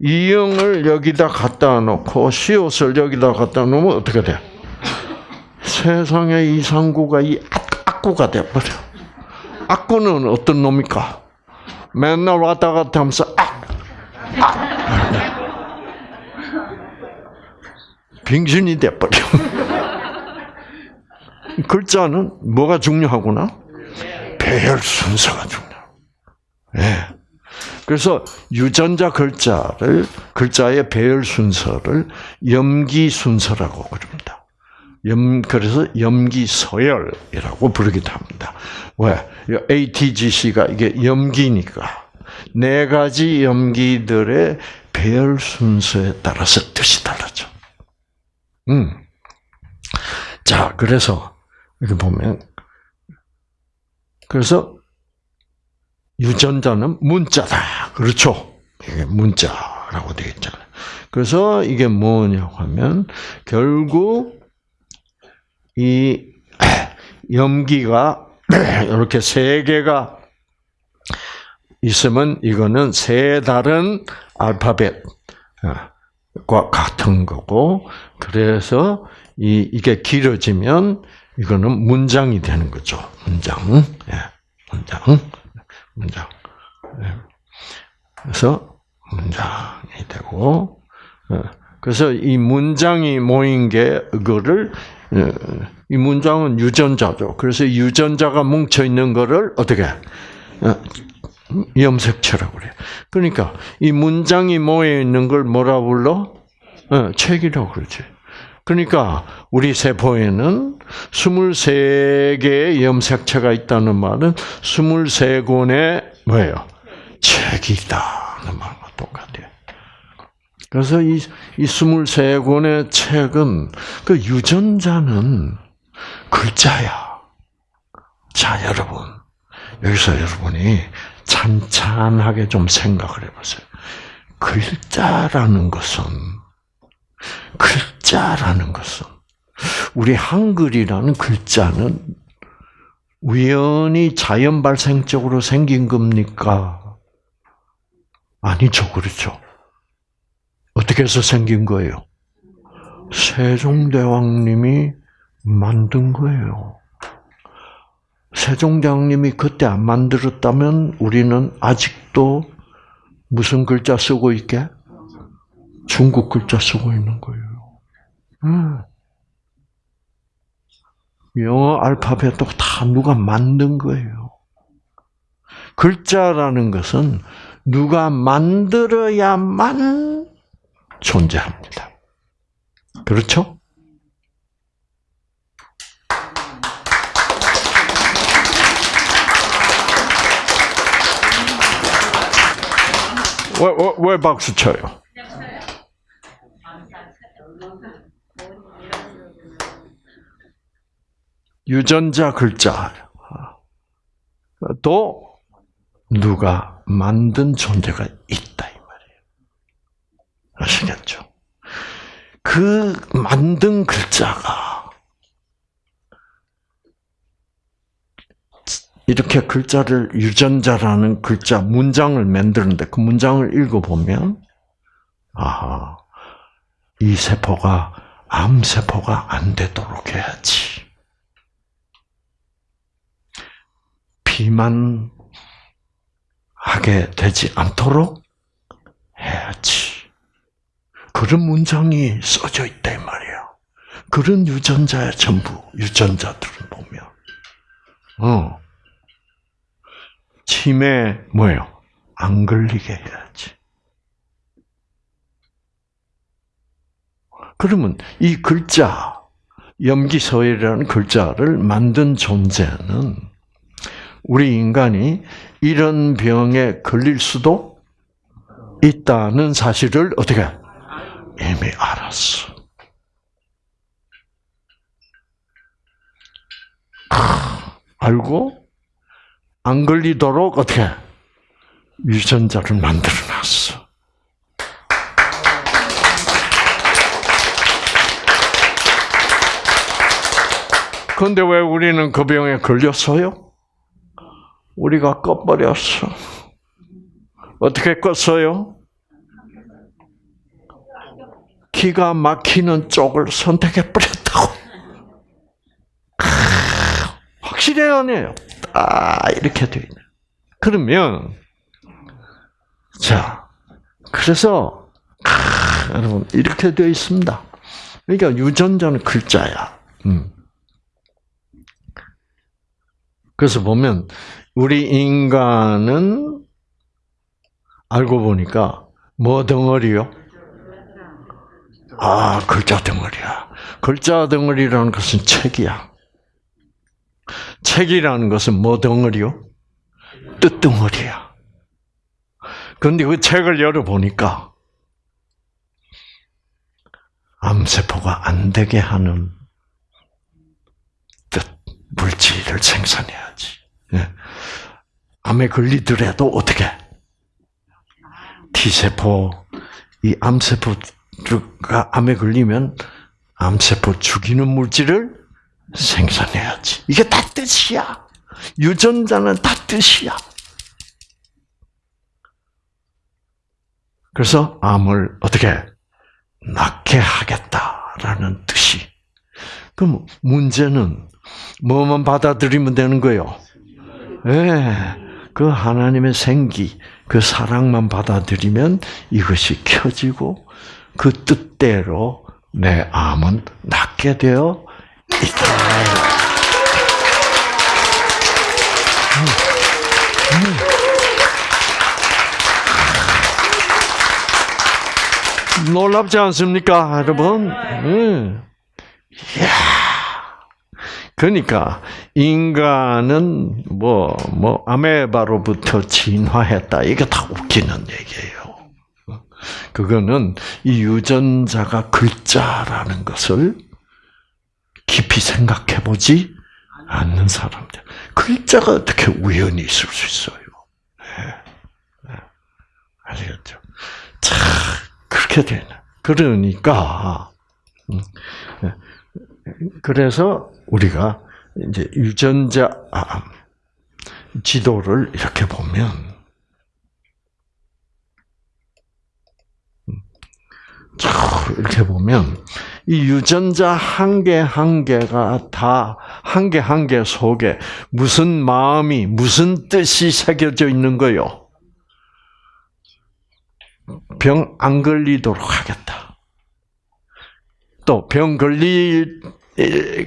이응을 여기다 갖다 놓고 시옷을 여기다 갖다 놓으면 어떻게 돼? 세상에 이상구가 이 악구가 돼버려. 악구는 어떤 놈입니까? 맨날 왔다 갔다 하면서 악, 악. 빙신이 돼버려. <laughs> 글자는 뭐가 중요하구나? 배열 순서가 중요해요. 네. 그래서 유전자 글자를 글자의 배열 순서를 염기 순서라고 부릅니다. 염 그래서 염기 서열이라고 부르기도 합니다. 왜? ATGC가 이게 염기니까 네 가지 염기들의 배열 순서에 따라서 뜻이 달라져. 음. 자, 그래서 이렇게 보면 그래서 유전자는 문자다. 그렇죠? 이게 문자라고 되어 있잖아요. 그래서 이게 뭐냐고 하면 결국 이 염기가 <clears throat> 이렇게 세 개가 있으면 이거는 세 다른 알파벳과 같은 거고 그래서 이 이게 길어지면 이거는 문장이 되는 거죠. 문장. 예. 문장. 문장. 예. 그래서 문장이 되고 예. 그래서 이 문장이 모인 게 그거를 예. 이 문장은 유전자죠. 그래서 유전자가 뭉쳐 있는 거를 어떻게 염색체라고 그래요. 그러니까 이 문장이 모여 있는 걸 뭐라 불러? 책이라고 그러지. 그러니까 우리 세포에는 23개의 염색체가 있다는 말은 23권의 뭐예요? 책이 있다는 말과 똑같아요. 그래서 이, 이 23권의 책은 그 유전자는 글자야. 자, 여러분. 여기서 여러분이 찬찬하게 좀 생각을 해보세요. 글자라는 것은 글자라는 것은 우리 한글이라는 글자는 우연히 자연 발생적으로 생긴 겁니까? 아니죠, 그렇죠. 어떻게 해서 생긴 거예요? 세종대왕님이 만든 거예요. 세종대왕님이 그때 안 만들었다면 우리는 아직도 무슨 글자 쓰고 있게? 중국 글자 쓰고 있는 거예요. 음. 영어 알파벳도 다 누가 만든 거예요. 글자라는 것은 누가 만들어야만 존재합니다. 그렇죠? 왜, 왜, 왜 박수 쳐요? 유전자 글자 또 누가 만든 존재가 있다. 아시겠죠? 그 만든 글자가 이렇게 글자를 유전자라는 글자 문장을 만드는데 그 문장을 읽어보면 아하 이 세포가 암 세포가 안 되도록 해야지. 비만하게 되지 않도록 해야지. 그런 문장이 써져 이 말이야. 그런 유전자의 전부 유전자들을 보면, 어 치매 뭐예요? 안 걸리게 해야지. 그러면 이 글자 염기서열이라는 글자를 만든 존재는 우리 인간이 이런 병에 걸릴 수도 있다는 사실을 어떻게 이미 알았어. 알고 안 걸리도록 어떻게 유전자를 만들어 놨어. 그런데 왜 우리는 그 병에 걸렸어요? 우리가 꺼버렸어. 어떻게 껐어요? 기가 막히는 쪽을 선택해 버렸다고. 확실해요, 아니에요? 아, 이렇게 돼 있네. 그러면, 자, 그래서, 아, 여러분, 이렇게 되어 있습니다. 그러니까 유전자는 글자야. 음. 그래서 보면, 우리 인간은 알고 보니까 뭐 덩어리요? 아, 글자 덩어리야. 글자 덩어리라는 것은 책이야. 책이라는 것은 뭐 덩어리요? 뜻 덩어리야. 그런데 그 책을 열어보니까 암세포가 안 되게 하는 뜻, 물질을 생산해야지. 예. 암에 걸리더라도 어떻게? T세포, 이 암세포가 암에 걸리면 암세포 죽이는 물질을 생산해야지. 이게 다 뜻이야. 유전자는 다 뜻이야. 그래서 암을 어떻게 낫게 하겠다라는 뜻이. 그럼 문제는 뭐만 받아들이면 되는 거예요? 예, 그 하나님의 생기, 그 사랑만 받아들이면 이것이 켜지고 그 뜻대로 내 암은 낫게 되어 있다. 놀랍지 않습니까, 여러분? 음. 이야. 그러니까 인간은 뭐뭐 아메바로부터 진화했다. 이게 다 웃기는 얘기예요. 그거는 이 유전자가 글자라는 것을 깊이 생각해 보지 않는 사람들. 글자가 어떻게 우연히 있을 수 있어요? 네. 네. 아시겠죠? 참 그렇게 되네. 그러니까 음, 네. 그래서 우리가 이제 유전자 아, 지도를 이렇게 보면 이렇게 보면 이 유전자 한 개 한 개가 다 한 개 한 개 속에 무슨 마음이 무슨 뜻이 새겨져 있는 거요. 병 안 걸리도록 하겠다. 또 병 걸리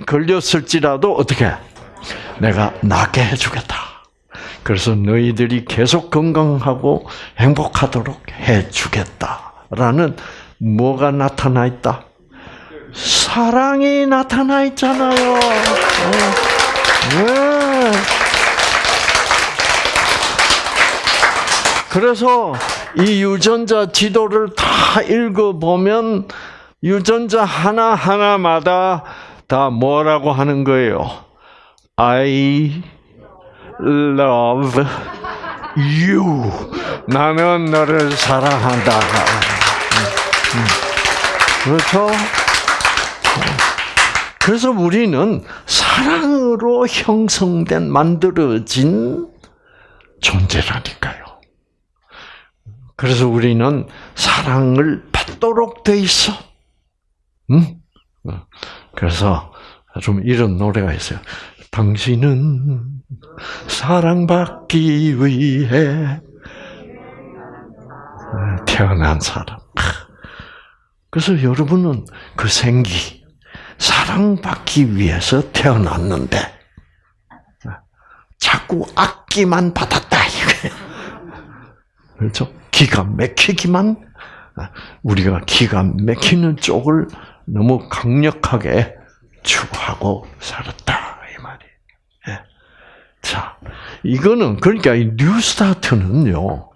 걸렸을지라도 어떻게 내가 낫게 해주겠다. 그래서 너희들이 계속 건강하고 행복하도록 해주겠다라는 뭐가 나타나 있다? 사랑이 나타나 있잖아요. 네. 그래서 이 유전자 지도를 다 읽어보면 유전자 하나하나마다 다 뭐라고 하는 거예요? I love you. 나는 너를 사랑한다. 그렇죠? 그래서 우리는 사랑으로 형성된, 만들어진 존재라니까요. 그래서 우리는 사랑을 받도록 돼 있어. 응? 그래서 좀 이런 노래가 있어요. 당신은 사랑받기 위해 태어난 사람. 그래서 여러분은 그 생기, 사랑받기 위해서 태어났는데, 자꾸 악기만 받았다, 이거예요. 그렇죠? 기가 막히기만, 우리가 기가 막히는 쪽을 너무 강력하게 추구하고 살았다, 이 말이에요. 예. 자, 이거는, 그러니까 이 뉴스타트는요,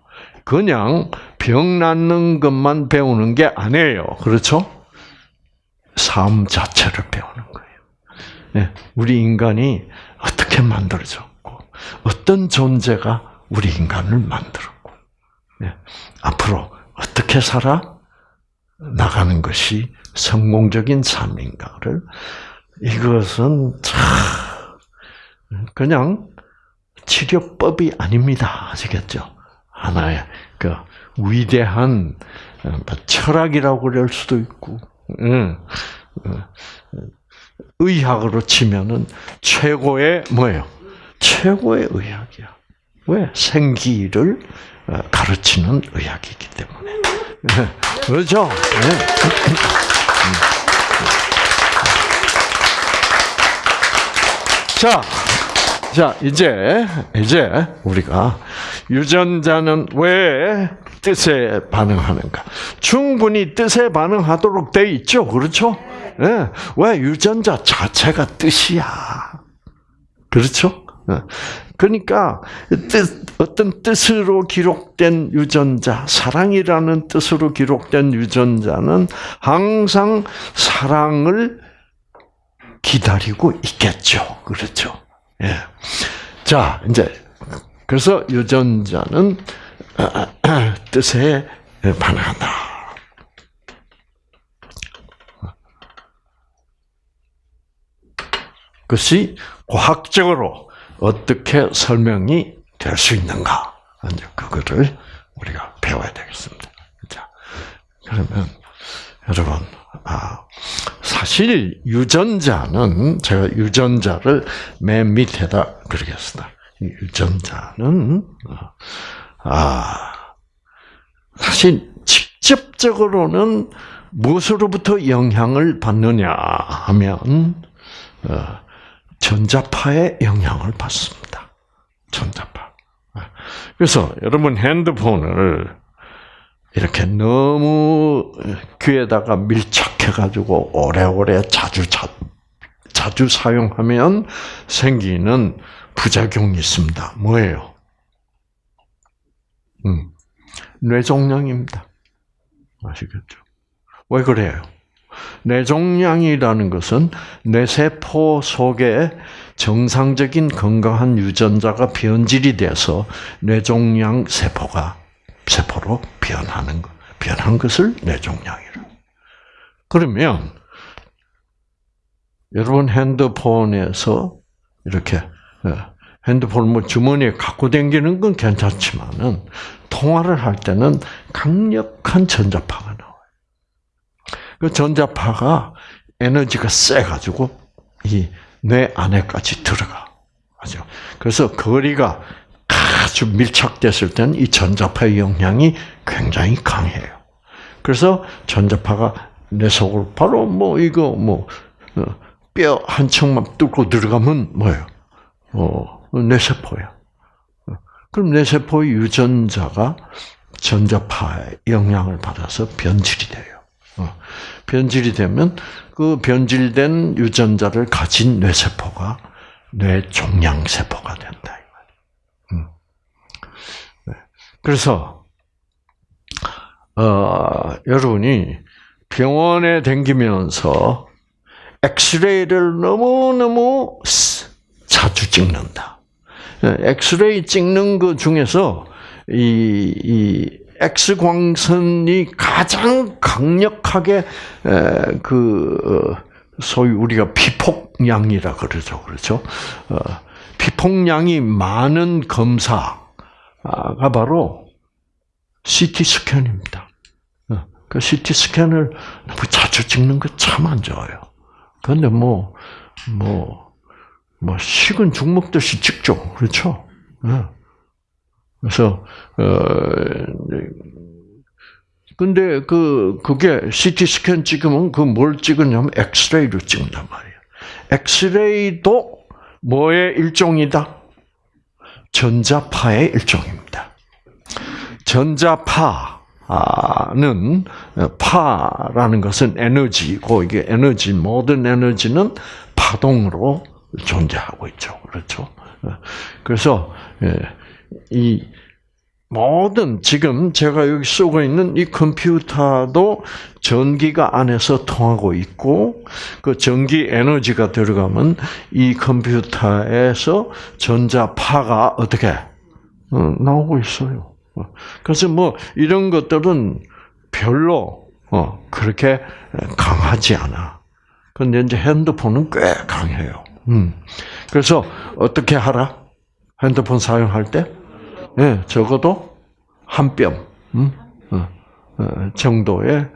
그냥 병 낫는 것만 배우는 게 아니에요. 그렇죠? 삶 자체를 배우는 거예요. 네, 우리 인간이 어떻게 만들어졌고, 어떤 존재가 우리 인간을 만들었고, 네, 앞으로 어떻게 살아 나가는 것이 성공적인 삶인가를 이것은 참 그냥 치료법이 아닙니다. 아시겠죠? 하나의 그 위대한 뭐 철학이라고 그럴 수도 있고, 의학으로 치면은 최고의 뭐예요? 최고의 의학이야. 왜? 생기를 어, 가르치는 의학이기 때문에. <laughs> 그렇죠? 자, 자, 이제, 이제, 우리가 유전자는 왜 뜻에 반응하는가? 충분히 뜻에 반응하도록 돼 있죠? 그렇죠? 네. 왜 유전자 자체가 뜻이야? 그렇죠? 예. 그러니까 뜻, 어떤 뜻으로 기록된 유전자, 사랑이라는 뜻으로 기록된 유전자는 항상 사랑을 기다리고 있겠죠. 그렇죠? 예. 자, 이제 그래서 유전자는 뜻에 반응한다. 그것이 과학적으로 어떻게 설명이 될 수 있는가? 이제 그거를 우리가 배워야 되겠습니다. 자, 그러면 여러분, 아, 사실 유전자는 제가 유전자를 맨 밑에다 그리겠습니다. 유전자는 아 사실 직접적으로는 무엇으로부터 영향을 받느냐 하면 어, 전자파의 영향을 받습니다. 전자파. 그래서 여러분 핸드폰을 이렇게 너무 귀에다가 밀착해가지고 오래오래 자주 자, 자주 사용하면 생기는 부작용이 있습니다. 뭐예요? 음, 뇌종양입니다. 아시겠죠? 왜 그래요? 뇌종양이라는 것은 뇌세포 속에 정상적인 건강한 유전자가 변질이 돼서 뇌종양 세포가 세포로 변하는 것, 변한 것을 뇌종양이라. 그러면 여러분 핸드폰에서 이렇게 예, 핸드폰 뭐 주머니에 갖고 다니는 건 괜찮지만은 통화를 할 때는 강력한 전자파가 나와요. 그 전자파가 에너지가 세 가지고 이 뇌 안에까지 들어가. 맞죠? 그래서 거리가 아주 밀착됐을 때는 이 전자파의 영향이 굉장히 강해요. 그래서 전자파가 내 속으로 바로 뭐 이거 뭐 뼈한 어, 척만 뚫고 들어가면 뭐예요? 어, 뇌세포야. 그럼 뇌세포의 유전자가 전자파의 영향을 받아서 변질이 돼요. 어, 변질이 되면 그 변질된 유전자를 가진 뇌세포가 뇌종양세포가 된다. 음. 네. 그래서 어, 여러분이 병원에 댕기면서 엑스레이를 너무너무 자주 찍는다. 네, 엑스레이 찍는 것 중에서 이, 이 X광선이 가장 강력하게 그 어, 소위 우리가 피폭량이라 그러죠, 그렇죠? 어, 피폭량이 많은 검사가 바로 CT 스캔입니다. 어, 그 CT 스캔을 너무 자주 찍는 거 참 안 좋아요. 그런데 뭐, 뭐, 뭐, 식은 죽 먹듯이 찍죠. 그렇죠? 그래서 어 근데 그 그게 CT 스캔 찍으면 그 뭘 찍느냐면 엑스레이로 찍는단 말이에요. 엑스레이도 뭐의 일종이다? 전자파의 일종입니다. 전자파는 파라는 것은 에너지고 이게 에너지 모든 에너지는 파동으로 존재하고 있죠. 그렇죠? 그래서 예, 이 모든 지금 제가 여기 쓰고 있는 이 컴퓨터도 전기가 안에서 통하고 있고 그 전기 에너지가 들어가면 이 컴퓨터에서 전자파가 어떻게 어, 나오고 있어요. 어, 그래서 뭐 이런 것들은 별로 어, 그렇게 강하지 않아. 근데 이제 핸드폰은 꽤 강해요. 음. 그래서 어떻게 하라? 핸드폰 사용할 때 예, 적어도 한 뼘 음? 어, 어, 정도의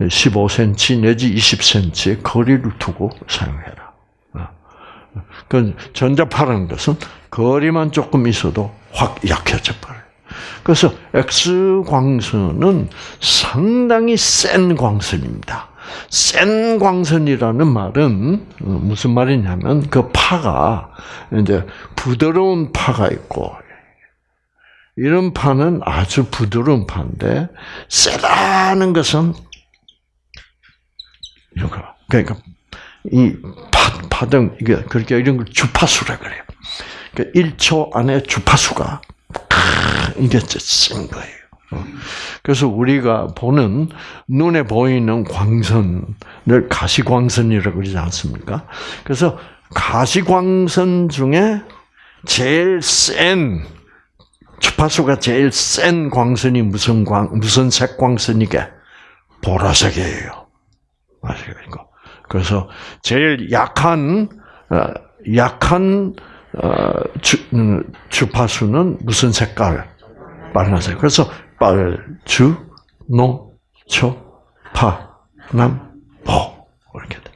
15cm 내지 20cm의 거리를 두고 사용해라. 어. 그 전자파라는 것은 거리만 조금 있어도 확 약해져 버려요. 그래서 X 광선은 상당히 센 광선입니다. 센 광선이라는 말은 무슨 말이냐면 그 파가 이제 부드러운 파가 있고 이런 파는 아주 부드러운 파인데 세다는 것은 이런 거. 그러니까 이 파, 파등 이게 그렇게 이런 걸 주파수라 그래요. 그러니까 1초 안에 주파수가 이게 센 거예요. 그래서 우리가 보는 눈에 보이는 광선을 가시광선이라고 그러지 않습니까? 그래서 가시광선 중에 제일 센 주파수가 제일 센 광선이 무슨 광 무슨 색 광선이게 보라색이에요. 아시겠고 그래서 제일 약한 어, 약한 어, 주, 음, 주파수는 무슨 색깔? 빨간색. 그래서 빨주, 노, 초, 파, 남, 보 이렇게 돼.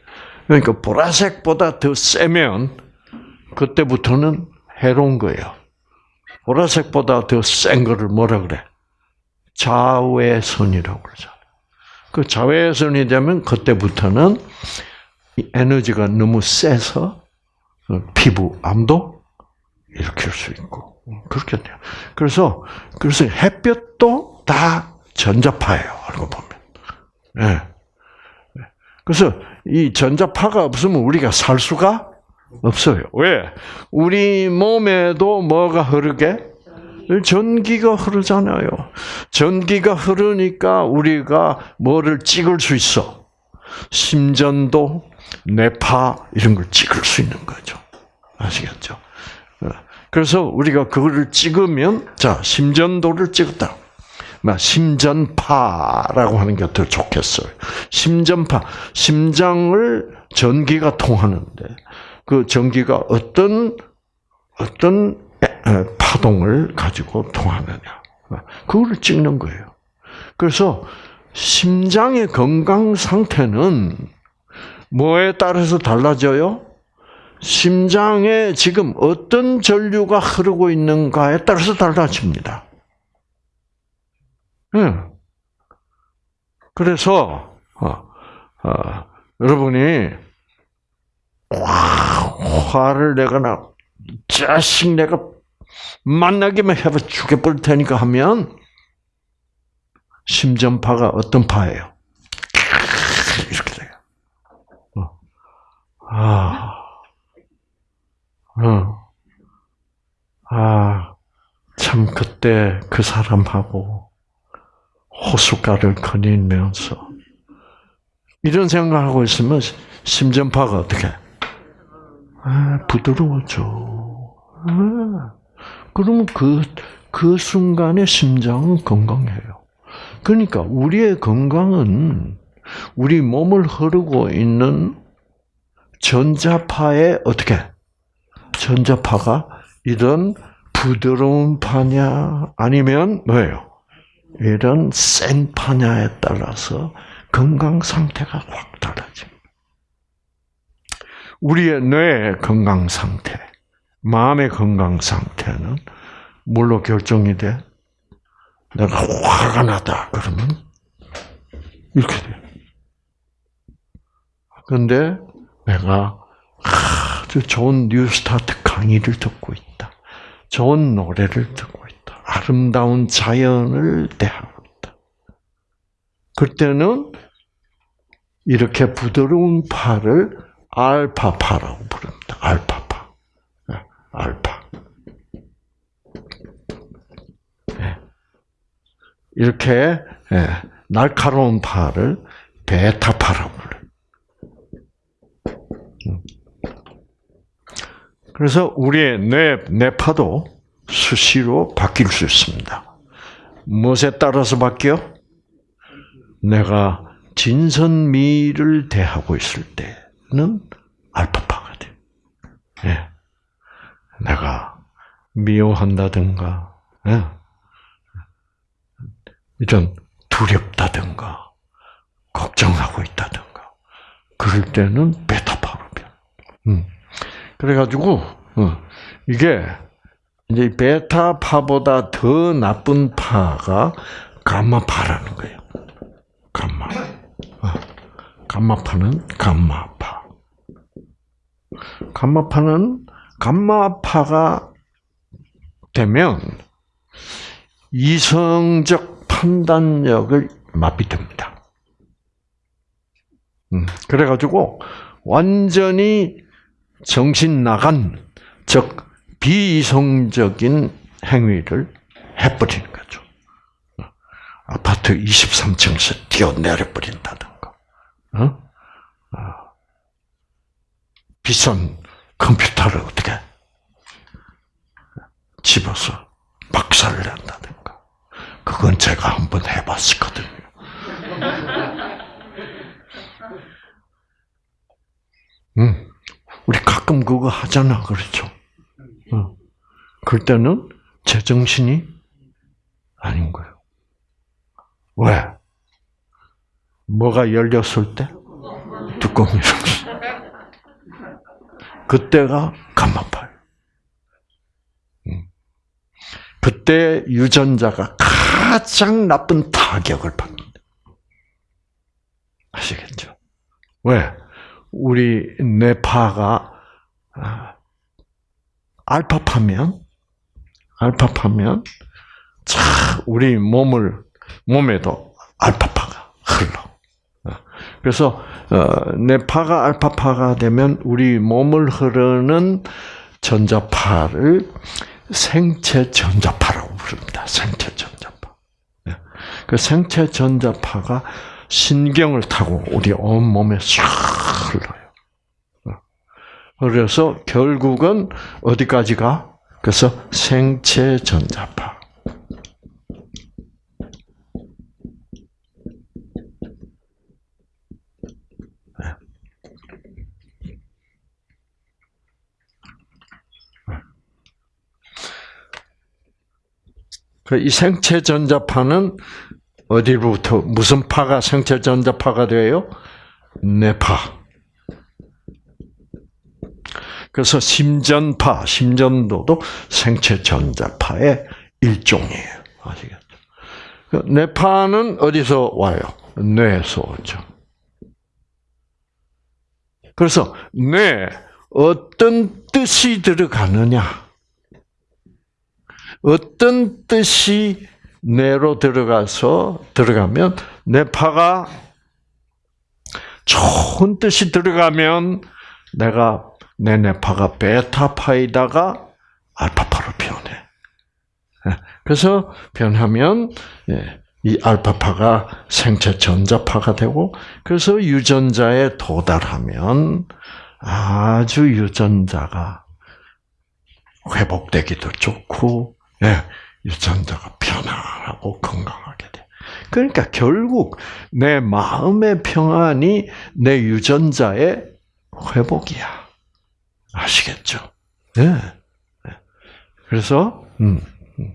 그러니까 보라색보다 더 세면 그때부터는 해로운 거예요. 보라색보다 더 센 거를 뭐라 그래? 자외선이라고 그러잖아. 그 자외선이 되면 그때부터는 에너지가 너무 세서 피부 암도 일으킬 수 있고 그렇게 돼요. 그래서 그래서 햇볕도 다 전자파예요. 알고 보면. 네. 그래서 이 전자파가 없으면 우리가 살 수가 없어요. 왜? 우리 몸에도 뭐가 흐르게? 전기가 흐르잖아요. 전기가 흐르니까 우리가 뭐를 찍을 수 있어? 심전도, 뇌파 이런 걸 찍을 수 있는 거죠. 아시겠죠? 그래서 우리가 그거를 찍으면 자 심전도를 찍었다. 심전파라고 하는 게 더 좋겠어요. 심전파, 심장을 전기가 통하는데 그 전기가 어떤 어떤 파동을 가지고 통하느냐. 그거를 찍는 거예요. 그래서 심장의 건강 상태는 뭐에 따라서 달라져요? 심장에 지금 어떤 전류가 흐르고 있는가에 따라서 달라집니다. 응. 그래서 어, 어, 여러분이 화를 내거나 자식 내가 만나기만 해봐 죽여버릴 테니까 하면 심전파가 어떤 파예요? 이렇게 돼요. 어. 아. 어. 아, 참, 그때 그 사람하고 호숫가를 거닐면서 이런 생각하고 있으면 심전파가 어떻게? 아, 부드러워져. 아, 그러면 그, 그 순간에 심장은 건강해요. 그러니까 우리의 건강은 우리 몸을 흐르고 있는 전자파에 어떻게 전자파가 이런 부드러운 파냐 아니면 뭐예요? 이런 센 파냐에 따라서 건강 상태가 확 달라집니다. 우리의 뇌 건강 상태, 마음의 건강 상태는 뭘로 결정이 돼? 내가 화가 나다 그러면 이렇게 돼. 근데 내가 좋은 뉴스타트 강의를 듣고 있다. 좋은 노래를 듣고 있다. 아름다운 자연을 대하고 있다. 그때는 이렇게 부드러운 파를 알파파라고 부릅니다. 알파파. 네, 알파. 네. 이렇게 예, 날카로운 파를 베타파라고 불러요. 그래서 우리의 뇌, 뇌파도 수시로 바뀔 수 있습니다. 무엇에 따라서 바뀌어? 내가 진선미를 대하고 있을 때는 알파파가 돼. 예. 내가 미워한다든가, 예. 이런 두렵다든가, 걱정하고 있다든가, 그럴 때는 베타파로 변. 음. 그래가지고, 어, 이게, 이제 베타파보다 더 나쁜 파가 감마파라는 거예요. 감마. 어. 감마파는 감마파. 감마파는 감마파가 되면 이성적 판단력을 마비됩니다. 음, 그래가지고 완전히 정신 나간 즉 비이성적인 행위를 해버리는 거죠. 아파트 23층에서 뛰어내려 버린다든가, 어? 어? 비싼 컴퓨터를 어떻게 집어서 박살을 낸다든가. 그건 제가 한번 해봤었거든요. 음, 우리 가끔 그거 하잖아, 그렇죠? 어. 그럴 때는 제정신이 아닌 거예요. 왜? 뭐가 열렸을 때? 뚜껑이 열렸어. 그때가 감마팔. 음. 그때 유전자가 가장 나쁜 타격을 받는다. 아시겠죠? 왜? 우리 뇌파가 아, 알파파면 알파파면 자 우리 몸을 몸에도 알파파가 흘러. 어. 그래서 어, 뇌파가 알파파가 되면 우리 몸을 흐르는 전자파를 생체 전자파라고 부릅니다. 생체 전자파. 예. 그 생체 전자파가 신경을 타고 우리 온 몸에 싹 흘러요. 어. 그래서 결국은 어디까지 가? 그래서 생체 전자파. 그이 생체 전자파는 어디로부터 무슨 파가 생체 전자파가 돼요? 뇌파. 그래서 심전파, 심전도도 생체 전자파의 일종이에요. 아시겠죠? 그 뇌파는 어디서 와요? 뇌에서 오죠. 그래서 뇌 어떤 뜻이 들어가느냐? 어떤 뜻이 뇌로 들어가서 들어가면 뇌파가 좋은 뜻이 들어가면 내가 내 뇌파가 베타파이다가 알파파로 변해. 예, 그래서 변하면 예, 이 알파파가 생체 전자파가 되고 그래서 유전자에 도달하면 아주 유전자가 회복되기도 좋고 예, 유전자가 편안하고 건강하게 돼. 그러니까 결국 내 마음의 평안이 내 유전자의 회복이야. 아시겠죠? 예. 네. 그래서 음, 음.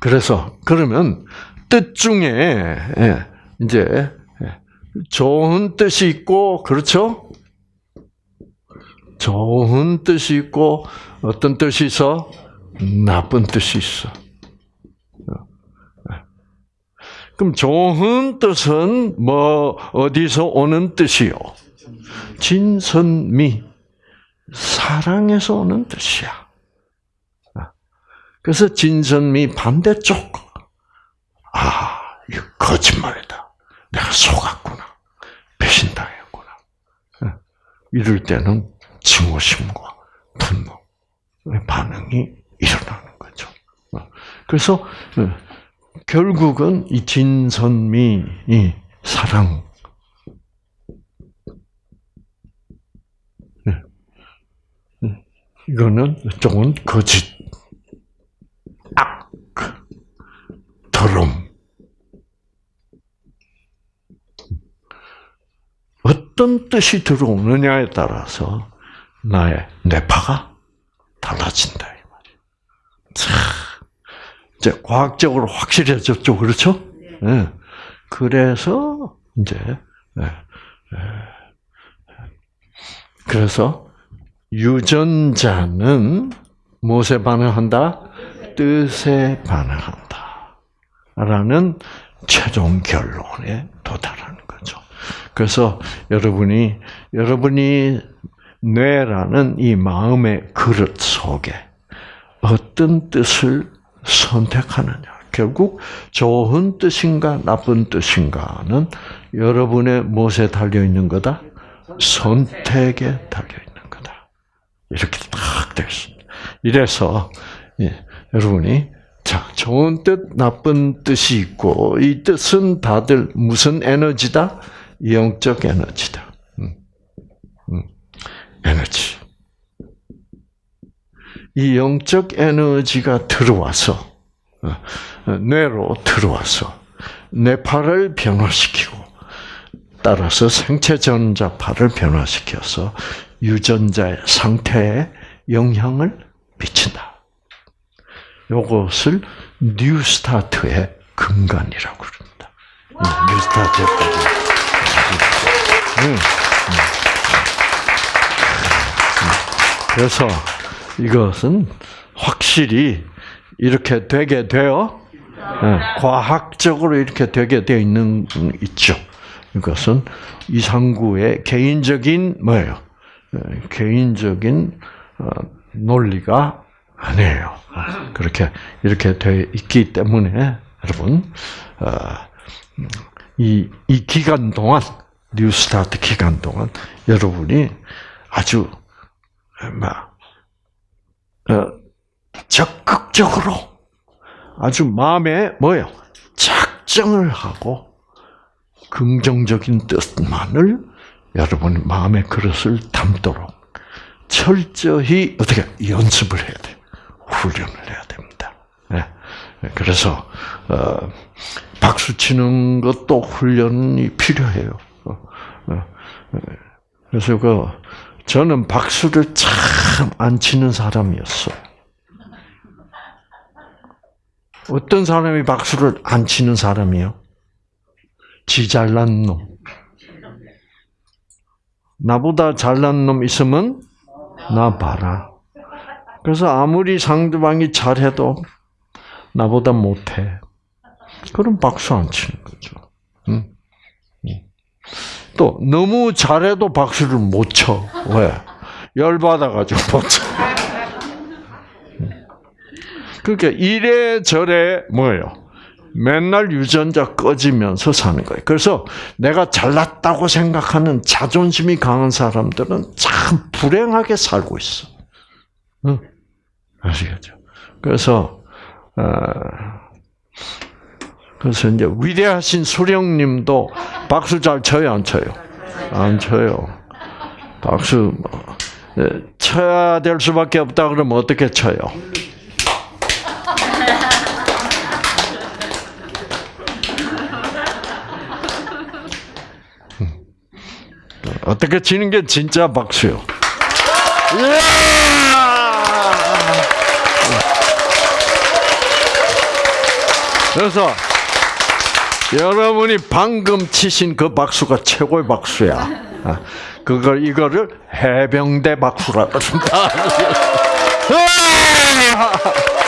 그래서 그러면 뜻 중에 예, 이제 예, 좋은 뜻이 있고 그렇죠? 좋은 뜻이 있고 어떤 뜻이 있어? 나쁜 뜻이 있어. 그럼 좋은 뜻은 뭐 어디서 오는 뜻이요? 진선미 사랑에서 오는 뜻이야. 그래서 진선미 반대쪽 아 이거 거짓말이다. 내가 속았구나. 배신당했구나. 이럴 때는 증오심과 분노 반응이 일어나는 거죠. 그래서 결국은 이 진선미 이 사랑 네. 네. 이거는 조금 거짓, 악, 더럼. 어떤 뜻이 들어오느냐에 따라서 나의 뇌파가 달라진다 이 이제 과학적으로 확실해졌죠, 그렇죠? 네. 그래서 이제 네. 그래서 유전자는 무엇에 반응한다? 뜻에 반응한다. 라는 최종 결론에 도달하는 거죠. 그래서 여러분이, 여러분이 뇌라는 이 마음의 그릇 속에 어떤 뜻을 선택하느냐. 결국 좋은 뜻인가 나쁜 뜻인가는 여러분의 무엇에 달려 있는 거다? 선택에 달려 있는 거다. 이렇게 딱 되어 있습니다. 이래서 예, 여러분이 자 좋은 뜻, 나쁜 뜻이 있고 이 뜻은 다들 무슨 에너지다? 영적 에너지다. 음, 음, 에너지. 이 영적 에너지가 들어와서 어, 뇌로 들어와서 뇌파를 변화시키고 따라서 생체 전자파를 변화시켜서 유전자의 상태에 영향을 미친다. 이것을 뉴스타트의 근간이라고 그럽니다. 뉴스타트까지. 음, 음. 그래서 이것은 확실히 이렇게 되게 되어 과학적으로 이렇게 되게 되어 있는 있죠. 이것은 이상구의 개인적인 뭐예요? 개인적인 어, 논리가 아니에요. 그렇게 이렇게 돼 있기 때문에 여러분 어, 이, 이 기간 동안 뉴스타트 기간 동안 여러분이 아주 막 어, 적극적으로 아주 마음에 뭐요 작정을 하고 긍정적인 뜻만을 여러분 마음의 그릇을 담도록 철저히 어떻게 연습을 해야 돼, 훈련을 해야 됩니다. 네. 그래서 어, 박수 치는 것도 훈련이 필요해요. 어, 어, 그래서 그 저는 박수를 참 안 치는 사람이었어. 어떤 사람이 박수를 안 치는 사람이요? 지 잘난 놈. 나보다 잘난 놈 있으면 나 봐라. 그래서 아무리 상대방이 잘해도 나보다 못해. 그럼 박수 안 치는 거죠. 응? 또 너무 잘해도 박수를 못 쳐. 왜? 열 받아가지고 못 쳐. 그러니까 이래저래 뭐예요? 맨날 유전자 꺼지면서 사는 거예요. 그래서 내가 잘났다고 생각하는 자존심이 강한 사람들은 참 불행하게 살고 있어. 응? 아시겠죠? 그래서 어, 그래서 이제 위대하신 수령님도 박수 잘 쳐요, 안 쳐요? 안 쳐요. 박수 뭐, 네, 쳐야 될 수밖에 없다 그러면 어떻게 쳐요? 어떻게 치는 게 진짜 박수요? 그래서 여러분이 방금 치신 그 박수가 최고의 박수야. 아, 그걸 이거를 해병대 박수라 그런다. <laughs> <laughs>